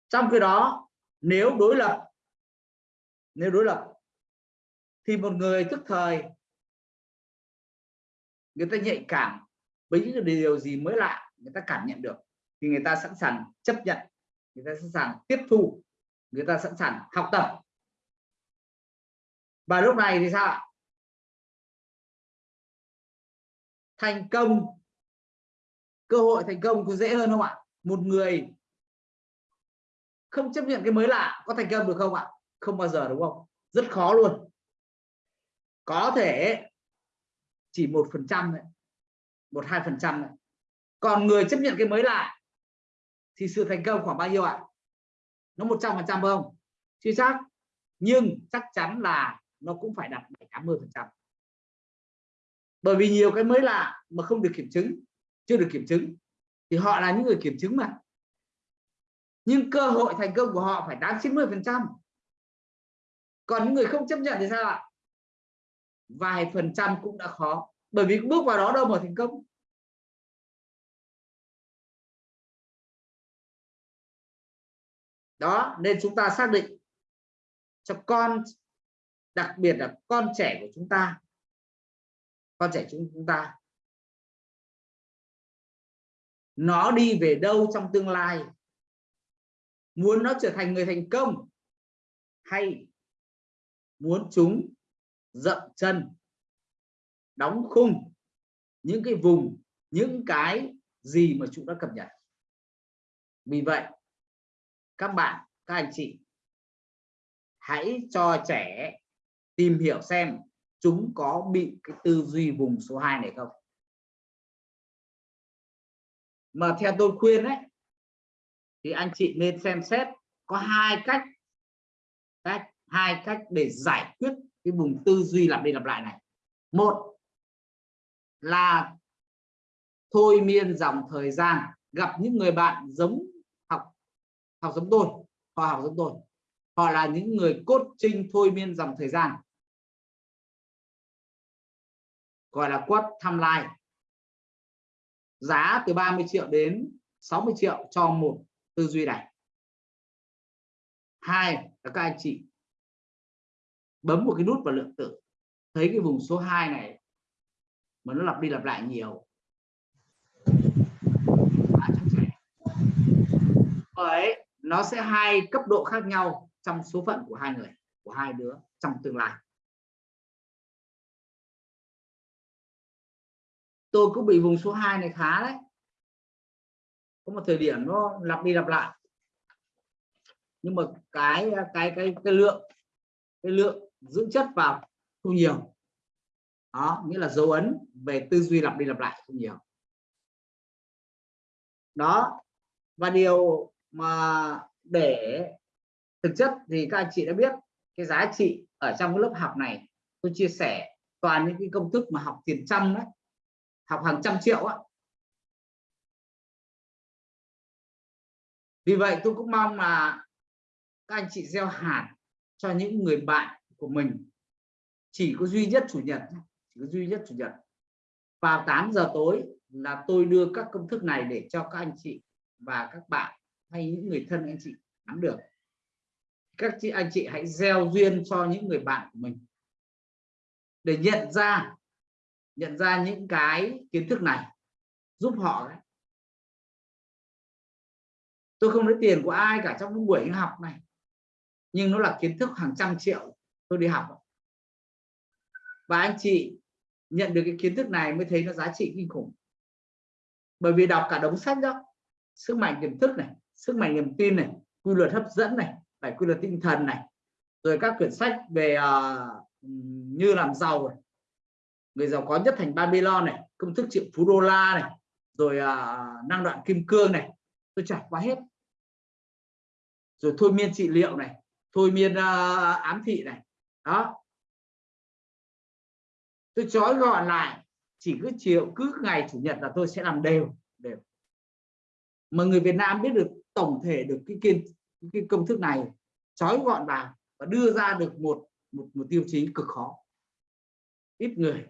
Trong khi đó, nếu đối lập, nếu đối lập, thì một người tức thời, người ta nhạy cảm với những điều gì mới lạ, người ta cảm nhận được, thì người ta sẵn sàng chấp nhận, người ta sẵn sàng tiếp thu, người ta sẵn sàng học tập. Và lúc này thì sao thành công. Cơ hội thành công có dễ hơn không ạ? Một người không chấp nhận cái mới lạ có thành công được không ạ? Không bao giờ đúng không? Rất khó luôn. Có thể chỉ một phần trăm một hai phần trăm còn người chấp nhận cái mới lạ thì sự thành công khoảng bao nhiêu ạ? Nó 100 phần trăm không? Chưa chắc, nhưng chắc chắn là nó cũng phải đạt 80 phần trăm bởi vì nhiều cái mới lạ mà không được kiểm chứng, chưa được kiểm chứng, thì họ là những người kiểm chứng mà. Nhưng cơ hội thành công của họ phải tám 90 phần trăm. Còn những người không chấp nhận thì sao ạ? Vài phần trăm cũng đã khó. Bởi vì bước vào đó đâu mà thành công. Đó, nên chúng ta xác định cho con, đặc biệt là con trẻ của chúng ta con trẻ chúng ta. Nó đi về đâu trong tương lai? Muốn nó trở thành người thành công hay muốn chúng dậm chân, đóng khung những cái vùng, những cái gì mà chúng đã cập nhật? Vì vậy, các bạn, các anh chị, hãy cho trẻ tìm hiểu xem chúng có bị cái tư duy vùng số 2 này không? Mà theo tôi khuyên đấy thì anh chị nên xem xét có hai cách cách hai cách để giải quyết cái vùng tư duy lặp đi lặp lại này. Một là thôi miên dòng thời gian, gặp những người bạn giống học học giống tôi, họ học giống tôi. Họ là những người cốt trinh thôi miên dòng thời gian. Gọi là quất tham lai giá từ 30 triệu đến 60 triệu cho một tư duy này. Hai là các anh chị bấm một cái nút vào lượng tử. Thấy cái vùng số 2 này mà nó lặp đi lặp lại nhiều. Bởi nó sẽ hai cấp độ khác nhau trong số phận của hai người, của hai đứa trong tương lai. Tôi cũng bị vùng số 2 này khá đấy. Có một thời điểm nó lặp đi lặp lại. Nhưng mà cái cái cái cái lượng cái lượng dưỡng chất vào không nhiều. Đó, nghĩa là dấu ấn về tư duy lặp đi lặp lại không nhiều. Đó, và điều mà để thực chất thì các anh chị đã biết, cái giá trị ở trong cái lớp học này, tôi chia sẻ toàn những cái công thức mà học tiền trăm đấy học hàng trăm triệu á. Vì vậy tôi cũng mong là các anh chị gieo hạt cho những người bạn của mình. Chỉ có duy nhất chủ nhật chỉ có duy nhất chủ nhật. Vào 8 giờ tối là tôi đưa các công thức này để cho các anh chị và các bạn hay những người thân anh chị nắm được. Các chị, anh chị hãy gieo duyên cho những người bạn của mình. Để nhận ra nhận ra những cái kiến thức này giúp họ đấy. tôi không lấy tiền của ai cả trong buổi học này nhưng nó là kiến thức hàng trăm triệu tôi đi học và anh chị nhận được cái kiến thức này mới thấy nó giá trị kinh khủng bởi vì đọc cả đống sách đó sức mạnh tiềm thức này sức mạnh niềm tin này quy luật hấp dẫn này phải quy luật tinh thần này rồi các quyển sách về uh, như làm giàu này người giàu có nhất thành Babylon này công thức triệu phú đô la này rồi à, năng đoạn kim cương này. Tôi trải qua hết. Rồi thôi miên trị liệu này thôi miên à, ám thị này. Đó. Tôi trói gọn lại chỉ cứ chiều cứ ngày chủ nhật là tôi sẽ làm đều đều. Mà người Việt Nam biết được tổng thể được cái kiên cái công thức này trói gọn vào và đưa ra được một một một tiêu chí cực khó. Ít người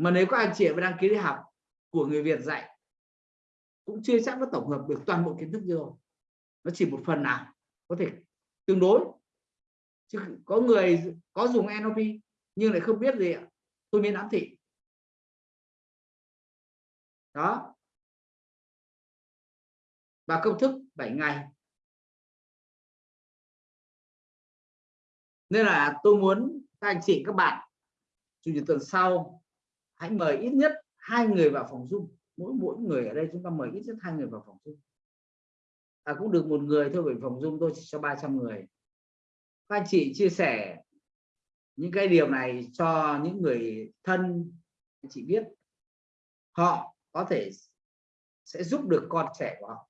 mà nếu các anh chị mà đăng ký đi học của người Việt dạy, cũng chưa chắc nó tổng hợp được toàn bộ kiến thức như rồi. Nó chỉ một phần nào, có thể tương đối. Chứ có người có dùng NLP nhưng lại không biết gì ạ. Tôi miên ám thị. Đó. Và công thức 7 ngày. Nên là tôi muốn các anh chị các bạn, chủ nhật tuần sau hãy mời ít nhất hai người vào phòng zoom. Mỗi mỗi người ở đây chúng ta mời ít nhất hai người vào phòng zoom. À, cũng được một người thôi bởi phòng zoom tôi chỉ cho 300 người. Các anh chị chia sẻ những cái điều này cho những người thân anh chị biết. Họ có thể sẽ giúp được con trẻ của họ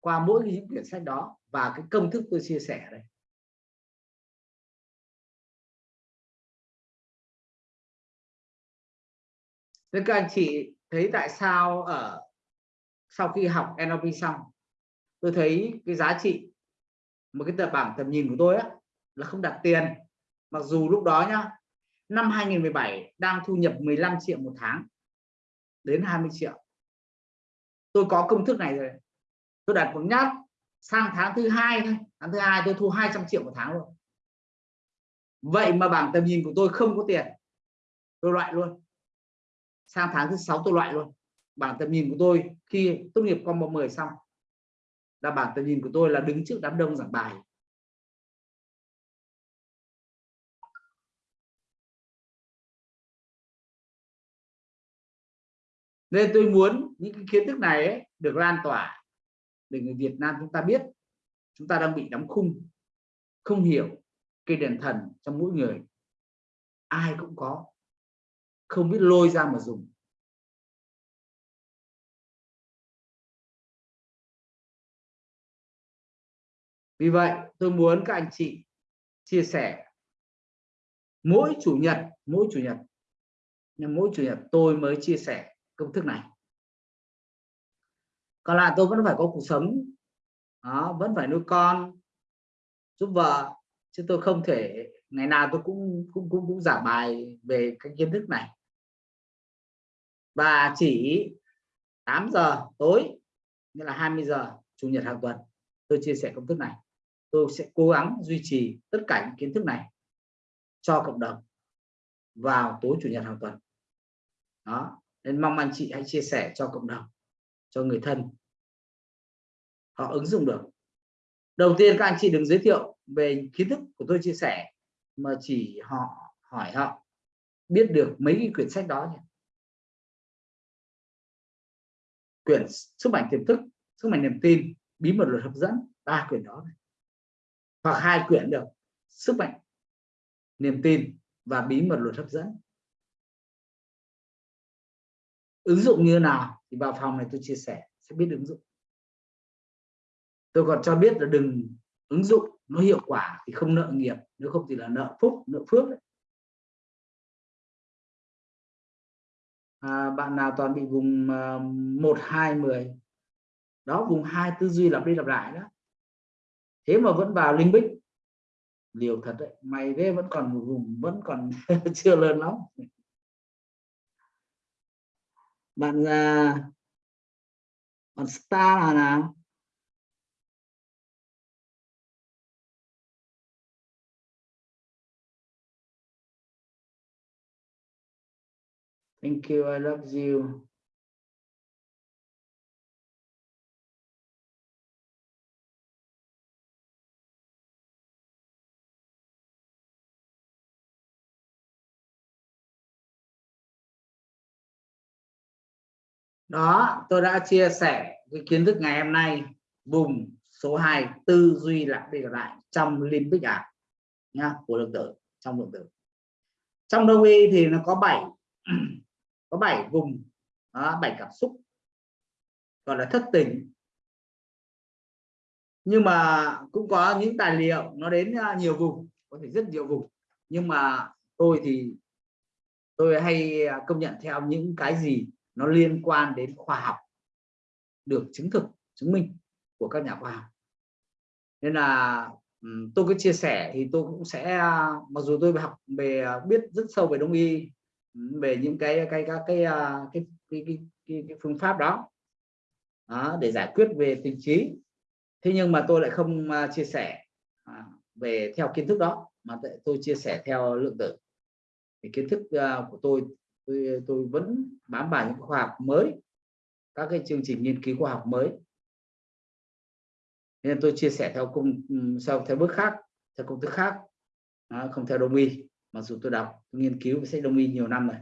qua mỗi những quyển sách đó và cái công thức tôi chia sẻ đây. Thế các anh chị thấy tại sao ở sau khi học NLP xong tôi thấy cái giá trị một cái tờ bảng tầm nhìn của tôi á, là không đặt tiền. Mặc dù lúc đó nhá năm 2017 đang thu nhập 15 triệu một tháng đến 20 triệu. Tôi có công thức này rồi. Tôi đặt một nhát sang tháng thứ hai thôi. Tháng thứ hai tôi thu 200 triệu một tháng luôn. Vậy mà bảng tầm nhìn của tôi không có tiền. Tôi loại luôn sang tháng thứ sáu tôi loại luôn. Bản tầm nhìn của tôi khi tốt nghiệp combo 10 xong là bản tầm nhìn của tôi là đứng trước đám đông giảng bài. Nên tôi muốn những cái kiến thức này ấy, được lan tỏa để người Việt Nam chúng ta biết chúng ta đang bị đóng khung không hiểu cây đèn thần trong mỗi người. Ai cũng có không biết lôi ra mà dùng. Vì vậy tôi muốn các anh chị chia sẻ. Mỗi chủ nhật mỗi chủ nhật nhưng mỗi chủ nhật tôi mới chia sẻ công thức này. Còn lại tôi vẫn phải có cuộc sống. Đó, vẫn phải nuôi con giúp vợ chứ tôi không thể ngày nào tôi cũng cũng cũng cũng giảng bài về cái kiến thức này và chỉ 8 giờ tối, nghĩa là 20 giờ chủ nhật hàng tuần, tôi chia sẻ công thức này. Tôi sẽ cố gắng duy trì tất cả những kiến thức này cho cộng đồng vào tối chủ nhật hàng tuần. Đó, nên mong anh chị hãy chia sẻ cho cộng đồng, cho người thân. Họ ứng dụng được. Đầu tiên các anh chị đừng giới thiệu về kiến thức của tôi chia sẻ mà chỉ họ hỏi họ biết được mấy cái quyển sách đó nhỉ? Quyển sức mạnh tiềm thức, sức mạnh niềm tin, bí mật luật hấp dẫn, ba quyển đó này. hoặc hai quyển được, sức mạnh niềm tin và bí mật luật hấp dẫn ứng dụng như nào thì vào phòng này tôi chia sẻ, sẽ biết ứng dụng tôi còn cho biết là đừng ứng dụng nó hiệu quả thì không nợ nghiệp, nếu không thì là nợ phúc, nợ phước đấy. À, bạn nào toàn bị vùng uh, 1 2 10 đó vùng hai tư duy lặp đi lặp lại đó. Thế mà vẫn vào linh bích. Liều thật đấy mày thế vẫn còn vùng vẫn còn *laughs* chưa lớn lắm. Bạn uh, bạn star là nào? Thank you. I love you. Đó, tôi đã chia sẻ cái kiến thức ngày hôm nay vùng số 2 tư duy lặp đi lặp lại trong limbic ảo nha của lượng tử trong lượng tử. Trong đông y thì nó có 7 có 7 vùng đó, 7 cảm xúc gọi là thất tình. Nhưng mà cũng có những tài liệu nó đến à, nhiều vùng có thể rất nhiều vùng. Nhưng mà tôi thì tôi hay à, công nhận theo những cái gì nó liên quan đến khoa học được chứng thực chứng minh của các nhà khoa học. Nên là tôi cứ chia sẻ thì tôi cũng sẽ à, mặc dù tôi học về biết rất sâu về đông y về những cái cái cái cái à, cái, cái, cái, cái, cái phương pháp đó. đó để giải quyết về tình trí. Thế nhưng mà tôi lại không à, chia sẻ à, về theo kiến thức đó mà tôi chia sẻ theo lượng tử. Thì kiến thức của tôi tôi tôi vẫn bám vào những khoa học mới các cái chương trình nghiên cứu khoa học mới. Nên tôi chia sẻ theo công sau theo bước khác theo công thức khác. Không theo đông y mặc dù tôi đọc tôi nghiên cứu về sách đông y nhiều năm rồi.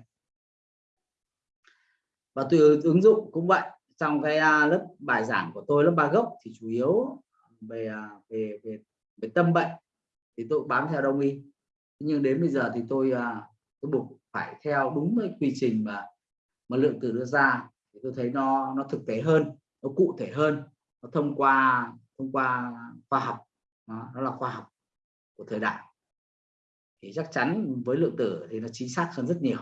Và tôi ứng dụng cũng vậy trong cái à, lớp bài giảng của tôi lớp ba gốc thì chủ yếu về à, về về, về tâm bệnh thì tôi bám theo đông y. Nhưng đến bây giờ thì tôi à, tôi buộc phải theo đúng cái quy trình mà mà lượng từ đưa ra thì tôi thấy nó nó thực tế hơn nó cụ thể hơn nó thông qua thông qua khoa học. Đó, nó là khoa học của thời đại thì chắc chắn với lượng tử thì nó chính xác hơn rất nhiều.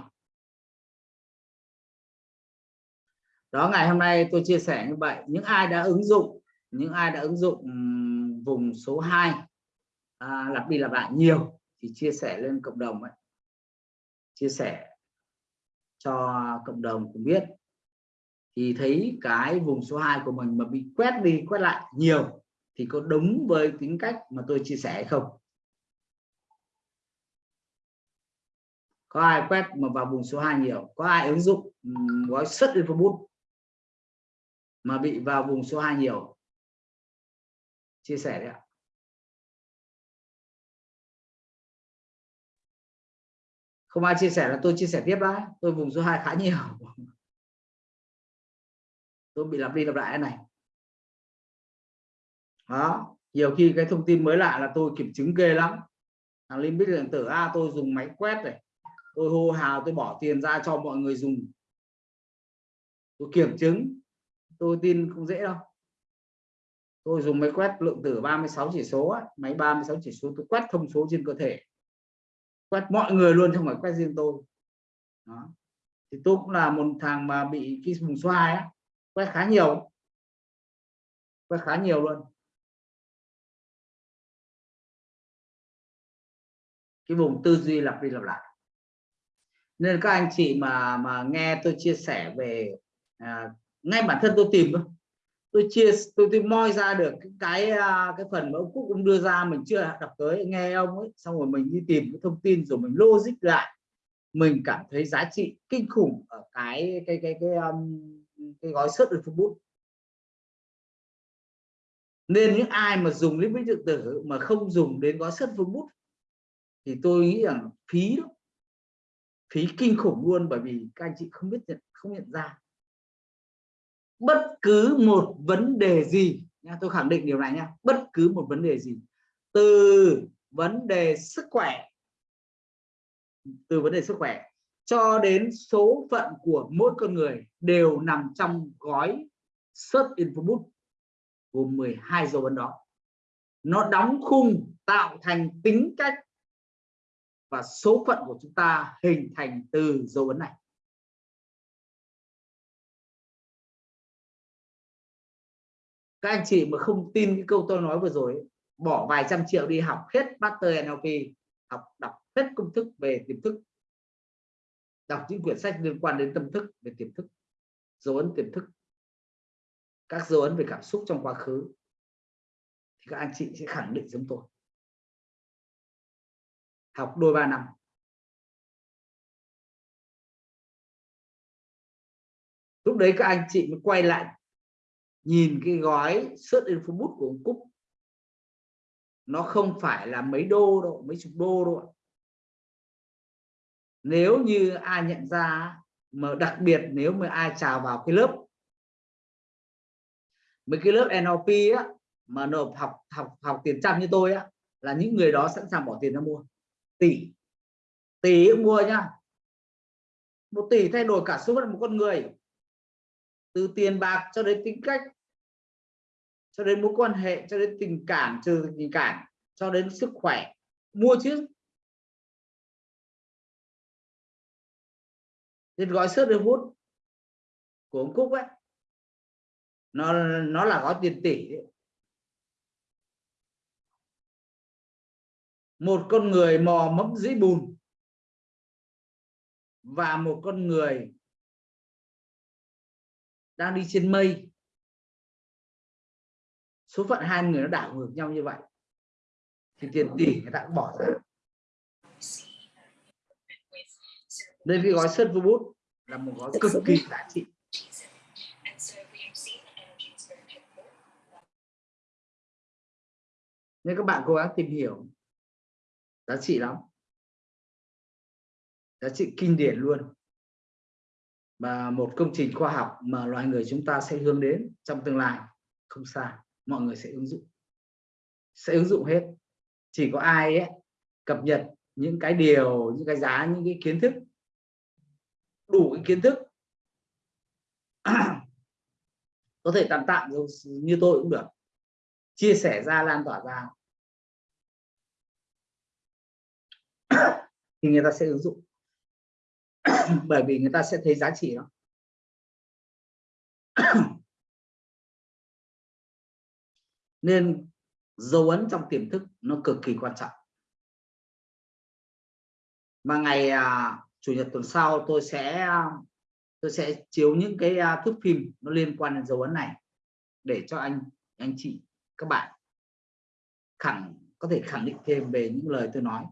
Đó ngày hôm nay tôi chia sẻ như vậy. Những ai đã ứng dụng những ai đã ứng dụng vùng số 2 à, lặp đi lặp lại nhiều thì chia sẻ lên cộng đồng ấy. chia sẻ cho cộng đồng cũng biết. Thì thấy cái vùng số 2 của mình mà bị quét đi quét lại nhiều thì có đúng với tính cách mà tôi chia sẻ hay không? Có ai quét mà vào vùng số 2 nhiều? Có ai ứng dụng gói xuất infobus mà bị vào vùng số 2 nhiều? Chia sẻ đấy ạ. Không ai chia sẻ là tôi chia sẻ tiếp đấy tôi vùng số 2 khá nhiều. *laughs* Tôi bị lặp đi lặp lại này. Đó nhiều khi cái thông tin mới lạ là tôi kiểm chứng ghê lắm. Thằng linh biết điện tử a à, tôi dùng máy quét này tôi hô hào tôi bỏ tiền ra cho mọi người dùng. Tôi kiểm chứng. Tôi tin không dễ đâu. Tôi dùng máy quét lượng tử 36 chỉ số á, máy 36 chỉ số tôi quét thông số trên cơ thể. Quét mọi người luôn không phải quét riêng tôi. Đó. thì tôi cũng là một thằng mà bị cái vùng xoay á, quét khá nhiều. Quét khá nhiều luôn. Cái vùng tư duy lặp đi lặp lại nên các anh chị mà mà nghe tôi chia sẻ về à, ngay bản thân tôi tìm thôi. Tôi chia tôi tôi moi ra được cái cái, à, cái phần mà ông Cúc cũng đưa ra mình chưa đọc tới nghe ông ấy xong rồi mình đi tìm cái thông tin rồi mình logic lại. Mình cảm thấy giá trị kinh khủng ở cái cái cái cái um, cái gói search facebook nên những ai mà dùng link điện tử mà không dùng đến gói search Facebook thì tôi nghĩ rằng phí lắm phí kinh khủng luôn, bởi vì các anh chị không biết nhận, không nhận ra. Bất cứ một vấn đề gì, nha, tôi khẳng định điều này nha, bất cứ một vấn đề gì, từ vấn đề sức khỏe, từ vấn đề sức khỏe cho đến số phận của mỗi con người đều nằm trong gói search infobook gồm 12 dấu ấn đó. Nó đóng khung tạo thành tính cách và số phận của chúng ta hình thành từ dấu ấn này. Các anh chị mà không tin cái câu tôi nói vừa rồi bỏ vài trăm triệu đi học hết master NLP học đọc hết công thức về tiềm thức, đọc những quyển sách liên quan đến tâm thức về tiềm thức, dấu ấn tiềm thức, các dấu ấn về cảm xúc trong quá khứ, thì các anh chị sẽ khẳng định giống tôi học đôi ba năm. Lúc đấy các anh chị mới quay lại, nhìn cái gói search info của ông Cúc. Nó không phải là mấy đô đâu, mấy chục đô đâu nếu như ai nhận ra, mà đặc biệt nếu mà ai chào vào cái lớp, mấy cái lớp NLP á, mà nộp học học học tiền trăm như tôi á, là những người đó sẵn sàng bỏ tiền ra mua tỷ. Tỷ mua nhá. Một tỷ thay đổi cả số phận một con người. Từ tiền bạc cho đến tính cách, cho đến mối quan hệ, cho đến tình cảm, trừ tình cảm, cho đến sức khỏe. Mua chứ. Nên gói sớt được hút của ông Cúc ấy. Nó nó là gói tiền tỷ ấy. Một con người mò mẫm dưới bùn và một con người đang đi trên mây. Số phận hai người nó đảo ngược nhau như vậy. Thì tiền tỷ người ta cũng bỏ ra. Đây cái gói sân vô bút là một gói cực kỳ giá trị. Nên các bạn cố gắng tìm hiểu giá trị lắm. Giá trị kinh điển luôn. Và một công trình khoa học mà loài người chúng ta sẽ hướng đến trong tương lai không xa mọi người sẽ ứng dụng. Sẽ ứng dụng hết. Chỉ có ai ấy, cập nhật những cái điều những cái giá những cái kiến thức đủ cái kiến thức *clears throat* có thể tạm tạm như tôi cũng được. Chia sẻ ra lan tỏa ra. *coughs* thì người ta sẽ ứng dụng. *coughs* Bởi vì người ta sẽ thấy giá trị nó *coughs* nên dấu ấn trong tiềm thức nó cực kỳ quan trọng. Và ngày à, chủ nhật tuần sau tôi sẽ tôi sẽ chiếu những cái à, thước phim nó liên quan đến dấu ấn này để cho anh anh chị các bạn khẳng có thể khẳng định thêm về những lời tôi nói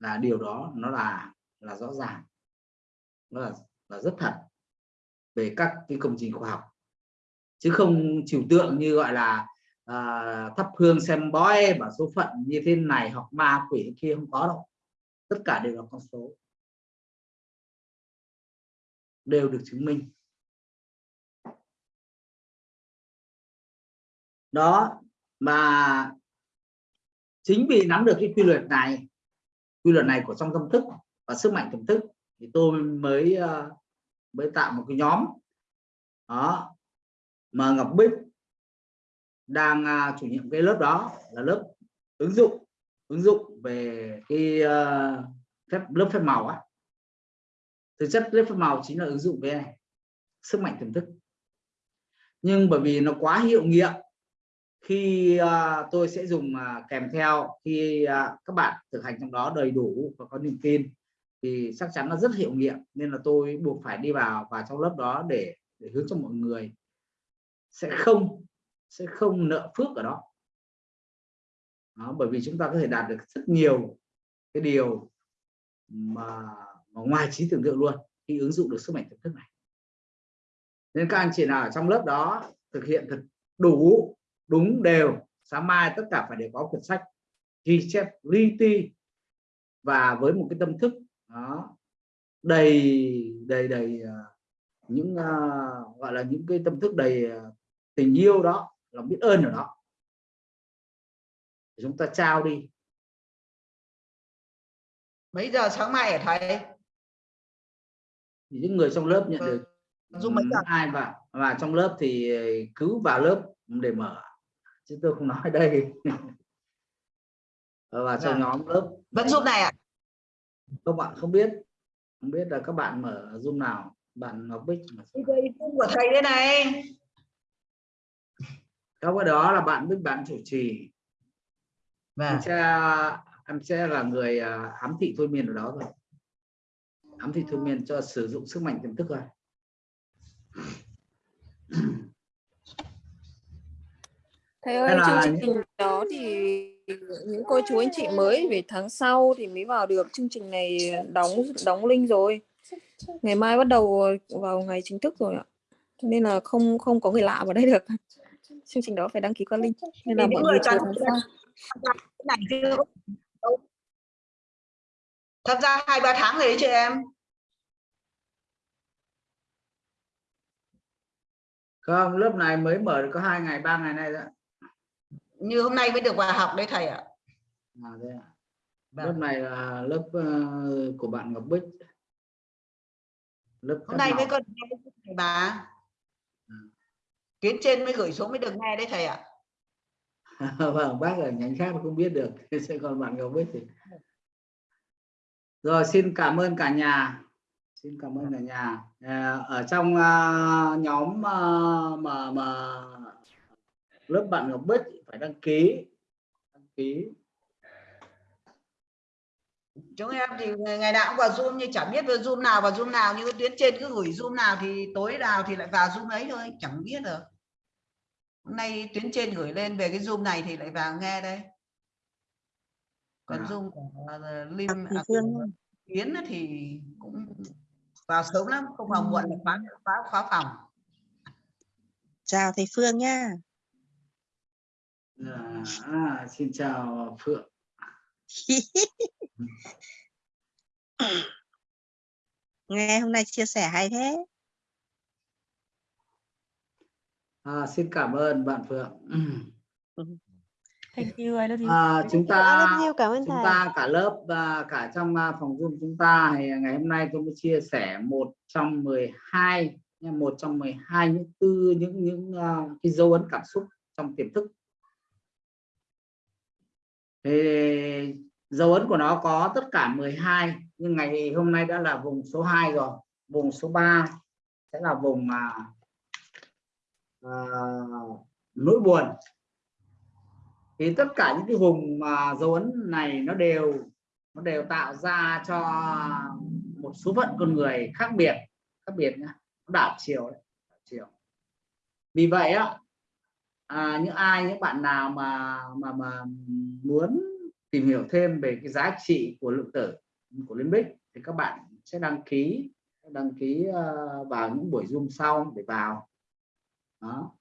là điều đó nó là là rõ ràng nó là là rất thật về các cái công trình khoa học. Chứ không trừu tượng như gọi là à, thắp hương xem bói và số phận như thế này hoặc ma quỷ kia không có đâu. Tất cả đều là con số. Đều được chứng minh. Đó mà chính vì nắm được cái quy luật này quy luật này của trong tâm thức và sức mạnh tâm thức thì tôi mới ờ, mới tạo một cái nhóm. Đó. Mà Ngọc Bích đang à, chủ nhiệm cái lớp đó là lớp ứng dụng ứng dụng về cái uh, phép lớp phép màu á. Thực chất lớp phép màu chính là ứng dụng về này sức mạnh tiềm thức. Nhưng bởi vì nó quá hiệu nghiệm khi uh, tôi sẽ dùng uh, kèm theo khi uh, các bạn thực hành trong đó đầy đủ và có niềm tin thì chắc chắn là rất hiệu nghiệm nên là tôi buộc phải đi vào và trong lớp đó để để hướng cho mọi người sẽ không sẽ không nợ phước ở đó. đó bởi vì chúng ta có thể đạt được rất nhiều cái điều mà, mà ngoài trí tưởng tượng luôn khi ứng dụng được sức mạnh tiềm thức này nên các anh chị nào ở trong lớp đó thực hiện thật đủ đúng đều. Sáng mai tất cả phải đều có quyển sách ghi chép li ti và với một cái tâm thức đó đầy đầy đầy uh, những uh, gọi là những cái tâm thức đầy uh, tình yêu đó lòng biết ơn ở đó. Chúng ta trao đi. Mấy giờ sáng mai hả thầy? Thì những người trong lớp nhận Vâng. được Dung mấy giờ? ai vào và trong lớp thì cứ vào lớp để mở chứ tôi không nói đây. Và trong Dạ. nhóm lớp vẫn giúp này ạ các bạn không biết không biết là các bạn mở zoom nào. Bạn Ngọc Bích Zoom. Của thầy đây này. Trong cái đó là bạn Bích bạn chủ trì. Vâng. em sẽ em sẽ là người à, ám thị thôi miên ở đó thôi. Ám thị thôi miên cho sử dụng sức mạnh tiềm thức thôi *clears throat* Thầy ơi, là chương trình đó thì những cô chú anh chị mới về tháng sau thì mới vào được chương trình này đóng đóng link rồi. Ngày mai bắt đầu vào ngày chính thức rồi ạ. Cho Nên là không không có người lạ vào đây được. Chương trình đó phải đăng ký qua link. Nên là mọi người cái này chưa tham gia hai ba tháng rồi đấy chị em không lớp này mới mở được có hai ngày ba ngày nay thôi ạ. Như hôm nay mới được vào học đấy thầy ạ. À, thế ạ. Vâng. lớp này là lớp ờ, của bạn Ngọc Bích. Lớp hôm nay mới có nghe thầy bà. Ừ. tuyến trên mới gửi xuống mới được nghe đấy thầy ạ. *laughs* Vâng bác ở nhánh khác không biết được *laughs* sẽ còn bạn Ngọc Bích thì. Rồi xin cảm ơn cả nhà. Xin cảm ơn cả nhà. À, ở trong à, nhóm à, mà mà lớp bạn Ngọc Bích phải đăng ký. Đăng ký. Chúng em thì ngày nào cũng vào zoom nhưng chẳng biết vào zoom nào vào zoom nào. Như tuyến trên cứ gửi zoom nào thì tối nào thì lại vào zoom ấy thôi chẳng biết được. Hôm nay tuyến trên gửi lên về cái zoom này thì lại vào nghe đây. Còn À. zoom của uh, lim Thì à, Phương của Yến á thì cũng vào sớm lắm không vào muộn là khóa khóa khóa phòng. Chào thầy Phương nha. À, à, xin chào Phượng *laughs* Nghe hôm nay chia sẻ hay thế. à, xin cảm ơn bạn Phượng Thank you, I love you. à, chúng I ta love you, cảm ơn chúng thầy. ta cả lớp và cả trong à, phòng Zoom chúng ta thì ngày hôm nay tôi mới chia sẻ một trong 12 nha, một trong 12 những tư những những uh, cái dấu ấn cảm xúc trong tiềm thức thì dấu ấn của nó có tất cả 12 nhưng ngày hôm nay đã là vùng số 2 rồi. Vùng số 3 sẽ là vùng mà à, nỗi buồn. Thì tất cả những cái vùng mà dấu ấn này nó đều nó đều tạo ra cho một số phận con người khác biệt khác biệt nhá. Đảo chiều đấy đảo chiều. Vì vậy á à, những ai những bạn nào mà mà mà muốn tìm hiểu thêm về cái giá trị của lượng tử của liên bích thì các bạn sẽ đăng ký đăng ký ờ, vào những buổi zoom sau để vào. Đó.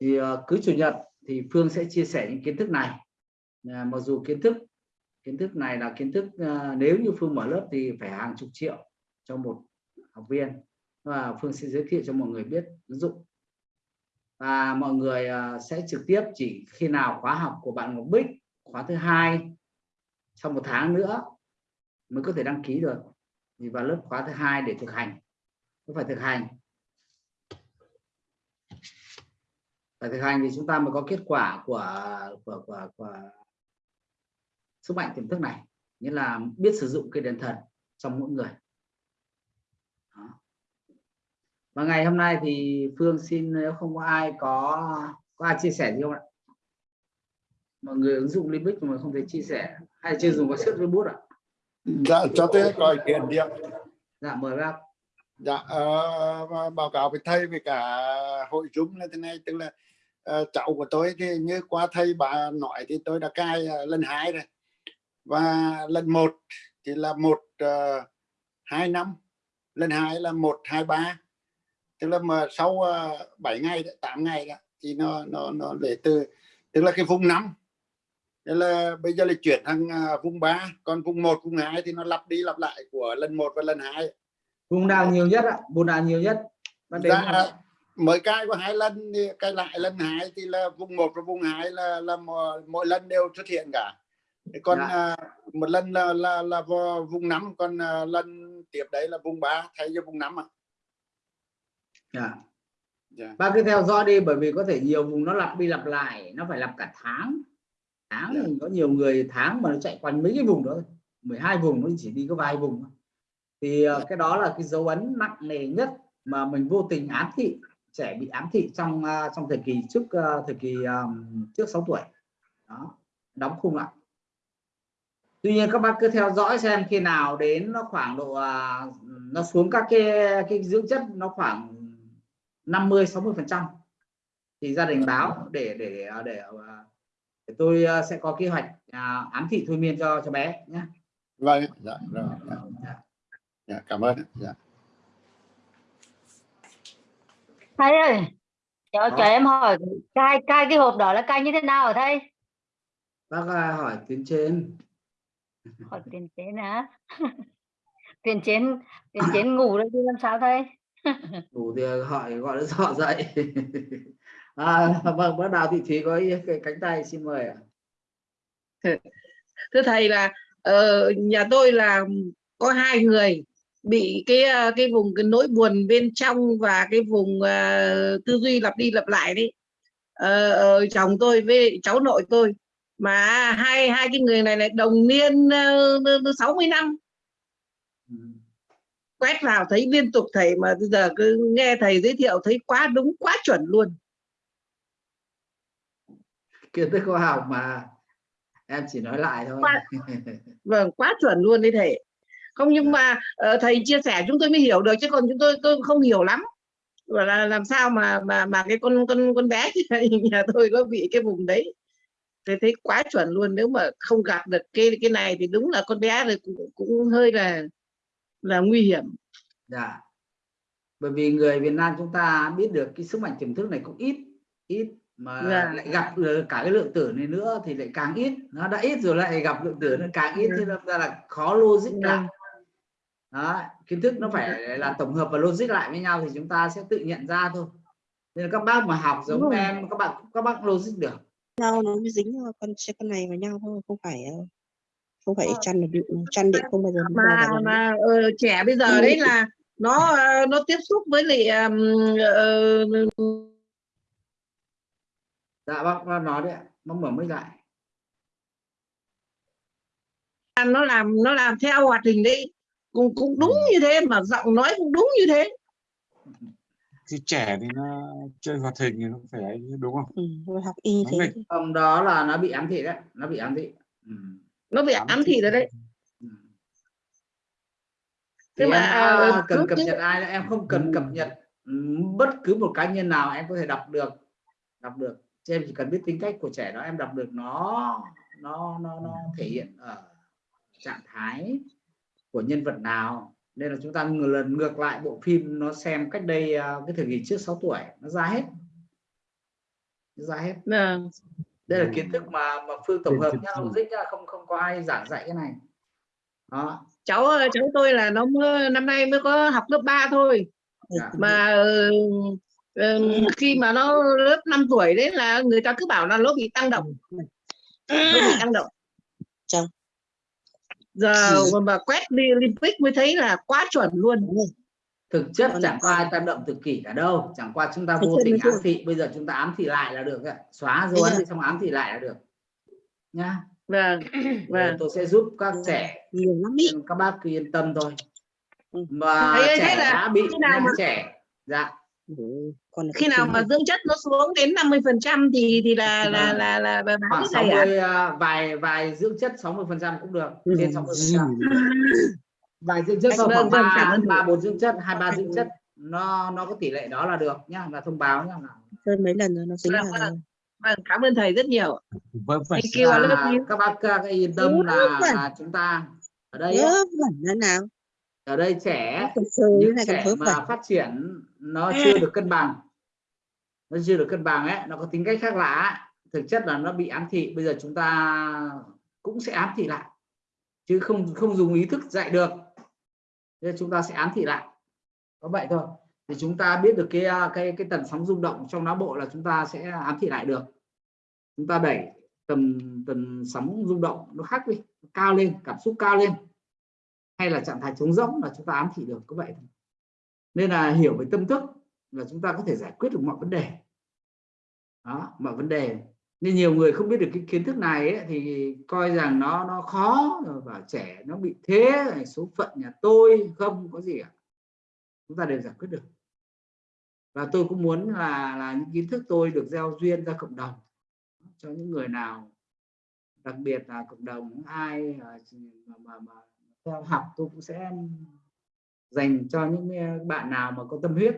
Thì ờ, cứ chủ nhật thì phương sẽ chia sẻ những kiến thức này. Ờ, mặc dù kiến thức kiến thức này là kiến thức nếu như phương mở lớp thì phải hàng chục triệu cho một học viên. Và phương sẽ giới thiệu cho mọi người biết ứng dụng và mọi người ờ, sẽ trực tiếp chỉ khi nào khóa học của bạn Ngọc Bích khóa thứ hai sau một tháng nữa mới có thể đăng ký được. Thì vào lớp khóa thứ hai để thực hành. Có phải thực hành? Phải thực hành thì chúng ta mới có kết quả của của của, của sức mạnh tiềm thức này. Nghĩa là biết sử dụng cây đèn thần trong mỗi người Đó và ngày hôm nay thì phương xin nếu không có ai có có ai chia sẻ gì không ạ? Mọi người ứng dụng limbic mà không thể chia sẻ hay chưa dùng có sức với bút ạ? Dạ cho tôi có ý kiến đi ạ. Dạ mời bác. Dạ uh, báo cáo với thầy với cả hội chúng là thế này tức là uh, cháu của tôi thì như qua thầy bà nói thì tôi đã cai uh, lần hai rồi. Và lần một thì là một uh, hai năm lần hai là một hai ba tức là mà sau uh, 7 ngày 8 ngày đó thì nó nó nó để từ. Tức là cái vùng năm Thế là bây giờ là chuyển sang uh, vùng 3 còn vùng 1 vùng 2 thì nó lặp đi lặp lại của lần 1 và lần 2 vùng nào nhiều nhất ạ? Vùng nào nhiều nhất? Dạ, mới cai có hai lần thì cai lại lần hai thì là vùng 1 và vùng 2 là là mỗi, mỗi lần đều xuất hiện cả. Còn Dạ. à, một lần là là là vùng 5 còn à, lần tiếp đấy là vùng 3 thay cho vùng 5 ạ dạ. dạ. bác cứ theo dõi đi bởi vì có thể nhiều vùng nó lặp đi lặp lại nó phải lặp cả tháng tháng Dạ. thì có nhiều người tháng mà nó chạy quanh mấy cái vùng đó thôi. 12 vùng nó chỉ đi có vài vùng thì ờ, cái đó là cái dấu ấn nặng nề nhất mà mình vô tình ám thị trẻ bị ám thị trong ờ, trong thời kỳ trước ờ, thời kỳ ờm, trước 6 tuổi đó đóng khung lại tuy nhiên các bác cứ theo dõi xem khi nào đến nó khoảng độ à, nó xuống các cái cái dưỡng chất nó khoảng 50 60 phần trăm. Thì gia đình báo để để để, à, để tôi à, sẽ có kế hoạch à, ám thị thôi miên cho cho bé nhé vâng dạ, rồi, dạ. dạ cảm ơn. Dạ. thầy ơi cho, cho em hỏi cai cai cái hộp đó là cai như thế nào hả thầy bác à, hỏi tuyến trên. Hỏi tiền trên hả? *laughs* Tiền trên tiền trên ngủ rồi thì làm sao thầy *laughs* đủ thì hỏi gọi nó dọ dậy à, vâng bác đào thị thúy có ý- cái cánh tay xin mời ạ. Thưa thầy là uh, nhà tôi là có hai người bị cái ờ, cái vùng cái nỗi buồn bên trong và cái vùng uh, tư duy lặp đi lặp lại đấy. Uh, chồng tôi với cháu nội tôi mà hai hai cái người này lại đồng niên uh, 60 năm quét vào thấy liên tục thầy mà bây giờ cứ nghe thầy giới thiệu thấy quá đúng quá chuẩn luôn. Kiến thức khoa học mà em chỉ nói lại thôi. Khoa- *laughs* vâng quá chuẩn luôn đấy thầy. Không nhưng mà ờ, thầy chia sẻ chúng tôi mới hiểu được chứ còn chúng tôi tôi không hiểu lắm. Và là làm sao mà mà mà cái con con con bé *laughs* nhà tôi có bị cái vùng đấy. Tôi thấy quá chuẩn luôn nếu mà không gặp được cái cái này thì đúng là con bé rồi cũng, cũng hơi là là nguy hiểm dạ bởi vì người Việt Nam chúng ta biết được cái sức mạnh tiềm thức này cũng ít ít mà Dạ. lại gặp được cả cái lượng tử này nữa thì lại càng ít nó đã ít rồi lại gặp lượng tử nó càng ít Dạ. thế đâm ra là khó logic Dạ. lại đó kiến thức nó phải là tổng hợp và logic lại với nhau thì chúng ta sẽ tự nhận ra thôi nên là các bác mà học giống Đúng rồi. em các bạn các bác logic được nhau nó mới dính con con này vào nhau thôi không phải ờ, không phải chăn là định chăn định không bao giờ mà mà ờ, trẻ bây giờ đấy là nó ờ, nó tiếp xúc với lại ừm, ờ, dạ bác, bác nói đấy ạ bác mở mic lại. Nó làm nó làm theo hoạt hình đấy cũng cũng đúng như thế mà giọng nói cũng đúng như thế. Thì trẻ thì nó chơi hoạt hình thì nó phải đúng không? Ừ, học y Nó thế ông đó là nó bị ám thị đấy nó bị ám thị. Ừ. nó bị Ám thị. rồi đấy Ừ. Thế mà, đã ờ, cần cập cứ- nhật ai em không cần cập nhật ừ, bất cứ một cá nhân nào em có thể đọc được đọc được Chứ em chỉ cần biết tính cách của trẻ đó em đọc được nó nó nó nó thể hiện ở trạng thái của nhân vật nào nên là chúng ta ngược lần ngược lại bộ phim nó xem cách đây à, cái thời kỳ trước 6 tuổi nó ra hết nó ra hết Vâng. Đây là kiến thức mà mà phương tổng hợp nhá logic nhá, không không có ai giảng dạy cái này. Đó. Cháu cháu tôi là nó mới, năm nay mới có học lớp 3 thôi. Dạ. mà ờ, khi mà nó lớp 5 tuổi đấy là người ta cứ bảo là nó bị tăng động. Nó bị tăng động. Chồng. giờ mà quét đi Olympic mới thấy là quá chuẩn luôn thực chất chẳng có lại- ai tác động tự kỷ cả đâu chẳng qua chúng ta vô tình ám thị bây giờ chúng ta ám thị lại là được ạ. xóa dấu ấn xong ám thị lại là được. Nhá. Vâng vâng. tôi sẽ giúp các trẻ nhiều lắm ý. nên các bác cứ yên tâm thôi. Ừ. mà thế trẻ là đã bị khi nào mà- trẻ dạ. Ừ, còn là khi nào mà dưỡng chất nó xuống đến 50 phần trăm thì thì là là Vâng. là là, là báo khoảng cái này à 60 à, vài vài dưỡng chất 60 phần trăm cũng được Ừ. trên 60 phần trăm vài dưỡng chất Vâng, thôi khoảng vâng, cảm ba ơn ba bốn dưỡng chất hai ba dưỡng chất. Nó nó có tỷ lệ đó là được nhá là thông báo nhá. Là hơn mấy lần rồi nó tính Vâng, là vâng. vâng cảm ơn thầy rất nhiều. Vâng phải Thank you, you. các bác các yên tâm là, là chúng ta ở đây nào. Ở đây trẻ những trẻ mà phát triển nó chưa được cân bằng. Nó chưa được cân bằng ấy nó có tính cách khác lạ thực chất là nó bị ám thị bây giờ chúng ta cũng sẽ ám thị lại. Chứ không không dùng ý thức dạy được nên chúng ta sẽ ám thị lại. Có vậy thôi. Thì chúng ta biết được cái à, cái cái tần sóng rung động trong não bộ là chúng ta sẽ ám thị lại được. Chúng ta đẩy tần tần sóng rung động nó khác đi cao lên, cảm xúc cao lên. Hay là trạng thái trống rỗng là chúng ta ám thị được, có vậy thôi. Nên là hiểu về tâm thức là chúng ta có thể giải quyết được mọi vấn đề. Đó, mọi vấn đề nên nhiều người không biết được cái kiến thức này ấy, thì coi rằng nó nó khó rồi bảo trẻ nó bị thế này, số phận nhà tôi không có gì cả. Chúng ta đều giải quyết được. Và tôi cũng muốn là là những kiến thức tôi được gieo duyên ra cộng đồng. Cho những người nào đặc biệt là cộng đồng ai à, mà, mà, mà theo học tôi cũng sẽ dành cho những à, bạn nào mà có tâm huyết.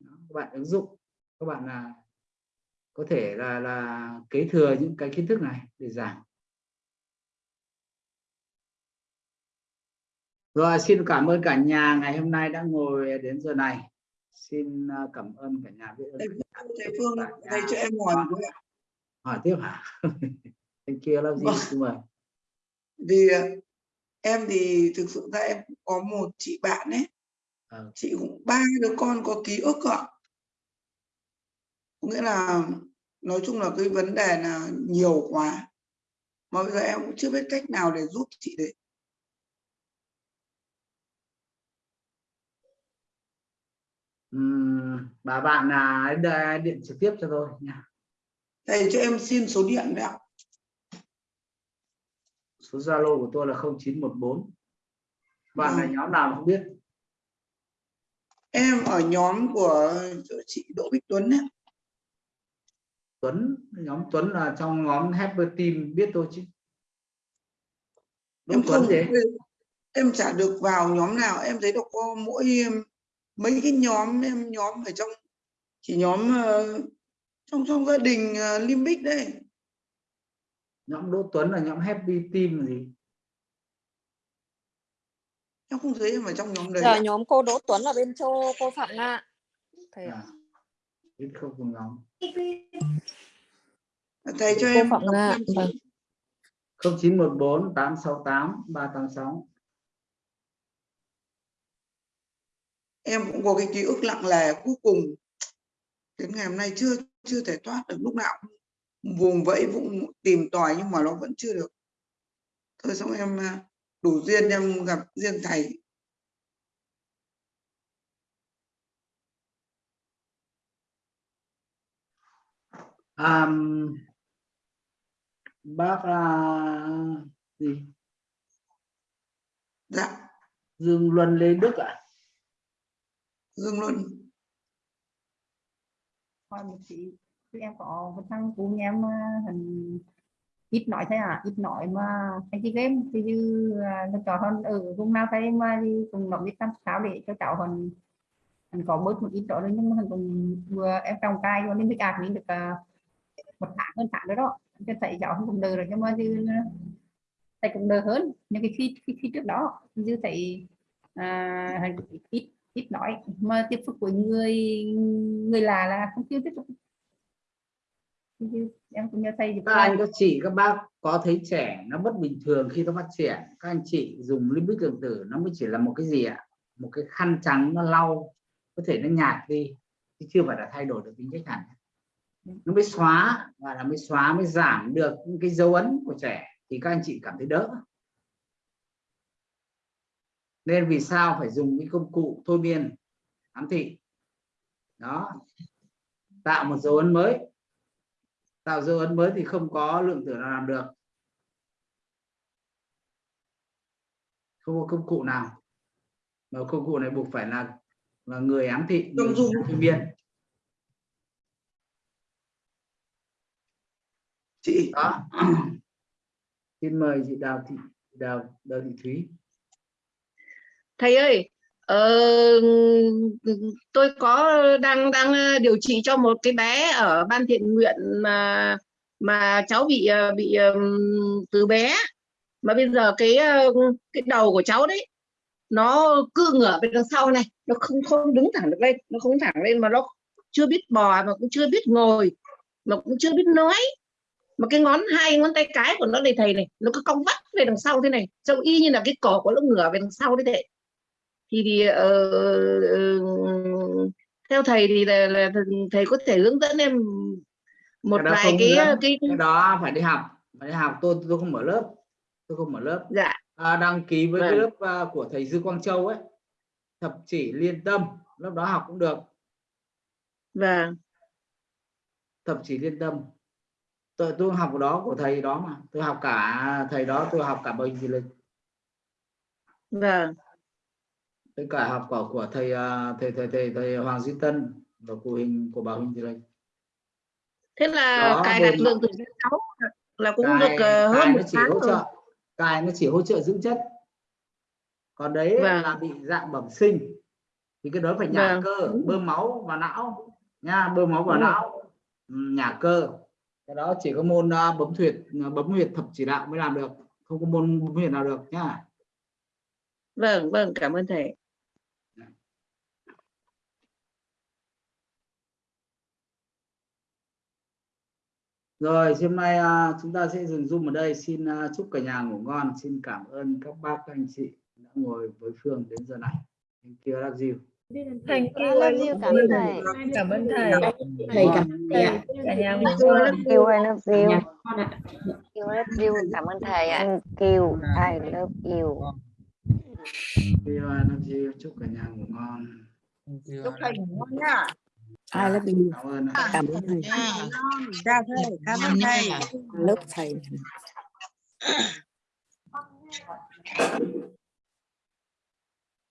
Các bạn ứng dụng các bạn là có thể là là kế thừa những cái kiến thức này để giảng. Rồi xin cảm ơn cả nhà ngày hôm nay đã ngồi đến giờ này. Xin ờ, cảm ơn cả nhà biết ơn thầy thầy phương thầy cho em hỏi ạ. hỏi tiếp hả? *laughs* Thank you love you. Xin mời. Vì ờ, em thì thực sự ra em có một chị bạn ấy. Ờ. chị cũng ba đứa con có ký ức ạ có nghĩa là nói chung là cái vấn đề là nhiều quá. Mà bây giờ em cũng chưa biết cách nào để giúp chị đấy. Ừm, bà bạn là điện trực tiếp cho tôi nha. Thầy cho em xin số điện đấy ạ. Số zalo của tôi là 0914 bạn là Vâng. nhóm nào không biết? Em ở nhóm của chị Đỗ Bích Tuấn ấy. Tuấn nhóm Tuấn là trong nhóm Happy Team biết tôi chứ? Em Tuấn không gì? em chả được vào nhóm nào. Em thấy được có mỗi mấy cái nhóm em nhóm ở trong chỉ nhóm ờ, trong trong gia đình uh, Limbic đây. Nhóm Đỗ Tuấn là nhóm Happy Team gì? Em không thấy em ở trong nhóm đấy Giờ nhóm cô Đỗ Tuấn ở bên châu cô Phạm Nga. Thầy ạ. à, biết không cùng nhóm thầy cho Cô em Phạm Nga. Vâng. 0914 868 386 em cũng có cái ký ức lặng lè cuối cùng. Đến ngày hôm nay chưa chưa thể thoát được lúc nào cũng vùng vẫy cũng tìm tòi nhưng mà nó vẫn chưa được. Thôi xong em à, đủ duyên em gặp riêng thầy à, bác à, gì? Dạ. Dương Luân Lê Đức ạ. Dương Luân. Hỏi một chị em có một thằng nhà em à, hình ít nói thế à ít nói mà anh chị game thì như à, nó cho hơn ở vùng nào thấy mà đi cùng nó biết làm sao để cho cháu hơn hắn có bớt một ít đó nhưng mà cũng vừa em trồng cay cho nên mới ạc mình được à, một tháng hơn tháng nữa đó. Cho thầy cháu không cũng đỡ rồi nhưng mà như thầy cũng đỡ hơn. Nhưng cái khi khi, khi trước đó như thầy à, ít ít nói. Mà tiếp xúc với người người là là không chưa tiếp xúc. Như em cũng nhớ thầy các anh các chị các bác có thấy trẻ nó bất bình thường khi nó phát triển? Các anh chị dùng limbic lượng tử nó mới chỉ là một cái gì ạ? Một cái khăn trắng nó lau có thể nó nhạt đi chứ chưa phải là thay đổi được tính cách hẳn nó mới xóa và là mới xóa mới giảm được những cái dấu ấn của trẻ thì các anh chị cảm thấy đỡ. Nên vì sao phải dùng cái công cụ thôi miên ám thị. Đó. Tạo một dấu ấn mới. Tạo dấu ấn mới thì không có lượng tử nào làm được. Không có công cụ nào. Mà công cụ này buộc phải là là người ám thị người thôi miên chị. Đó *clears throat* xin mời chị đào thị đào đào thị thúy. Thầy ơi ờ, tôi có đang đang ờ, điều trị cho một cái bé ở ban thiện nguyện mà mà cháu bị ờ, bị từ bé. Mà bây giờ cái cái đầu của cháu đấy nó cứ ngửa về đằng sau này nó không không đứng thẳng được lên nó không thẳng lên mà nó chưa biết bò mà cũng chưa biết ngồi mà cũng chưa biết nói mà cái ngón hai ngón tay cái của nó này thầy này nó cứ cong vắt về đằng sau thế này. Trông y như là cái cổ của nó ngửa về đằng sau đấy thầy. Thì thì ờ, ờ, theo thầy thì là, là thầy có thể hướng dẫn em một cái vài cái hướng, cái, cái đó phải đi học phải đi học. Tôi tôi không mở lớp tôi không mở lớp. Dạ. À, đăng ký với cái Vâng. lớp à, của thầy Dư Quang Châu ấy. Thập chỉ liên tâm lớp đó học cũng được. Vâng. Thập chỉ liên tâm tôi tôi học đó của thầy đó mà. Tôi học cả thầy đó tôi học cả bệnh gì lịch. Vâng. Tôi cả học của của thầy à, thầy thầy thầy, thầy Hoàng Duy Tân và của hình của bà Huỳnh Thị Lịch. Thế là Đó, cài đặt lượng từ cháu là cũng cài, được ờ, hơn một chỉ tháng hỗ rồi. trợ cài nó chỉ hỗ trợ dưỡng chất. Còn đấy Vâng. là bị dạng bẩm sinh. Thì cái đó phải nhả Vâng, cơ bơm máu vào não nha bơm máu vào Đúng rồi. não. Ừ, nhả cơ cái đó chỉ có môn à, bấm huyệt à, bấm huyệt thập chỉ đạo mới làm được. Không có môn bấm huyệt nào được nhá. Vâng vâng cảm ơn thầy. Rồi hôm nay à, chúng ta sẽ dừng zoom ở đây. Xin à, chúc cả nhà ngủ ngon. Xin cảm ơn các bác các anh chị đã ngồi với Phương đến giờ này. Thank you, love you. Thank I you. love you, cảm ơn thầy. Cảm ơn thầy. thầy cảm ơn thầy ạ Cả nhà ngủ Tôi ngon. love you, I love you. Love you, cảm ơn thầy ạ. Thank you, I love you. I love chúc cả nhà ngủ ngon chúc thầy ngủ ngon nhá I love you. cảm ơn Cảm ơn thầy. ra thầy cảm ơn thầy Lớp thầy.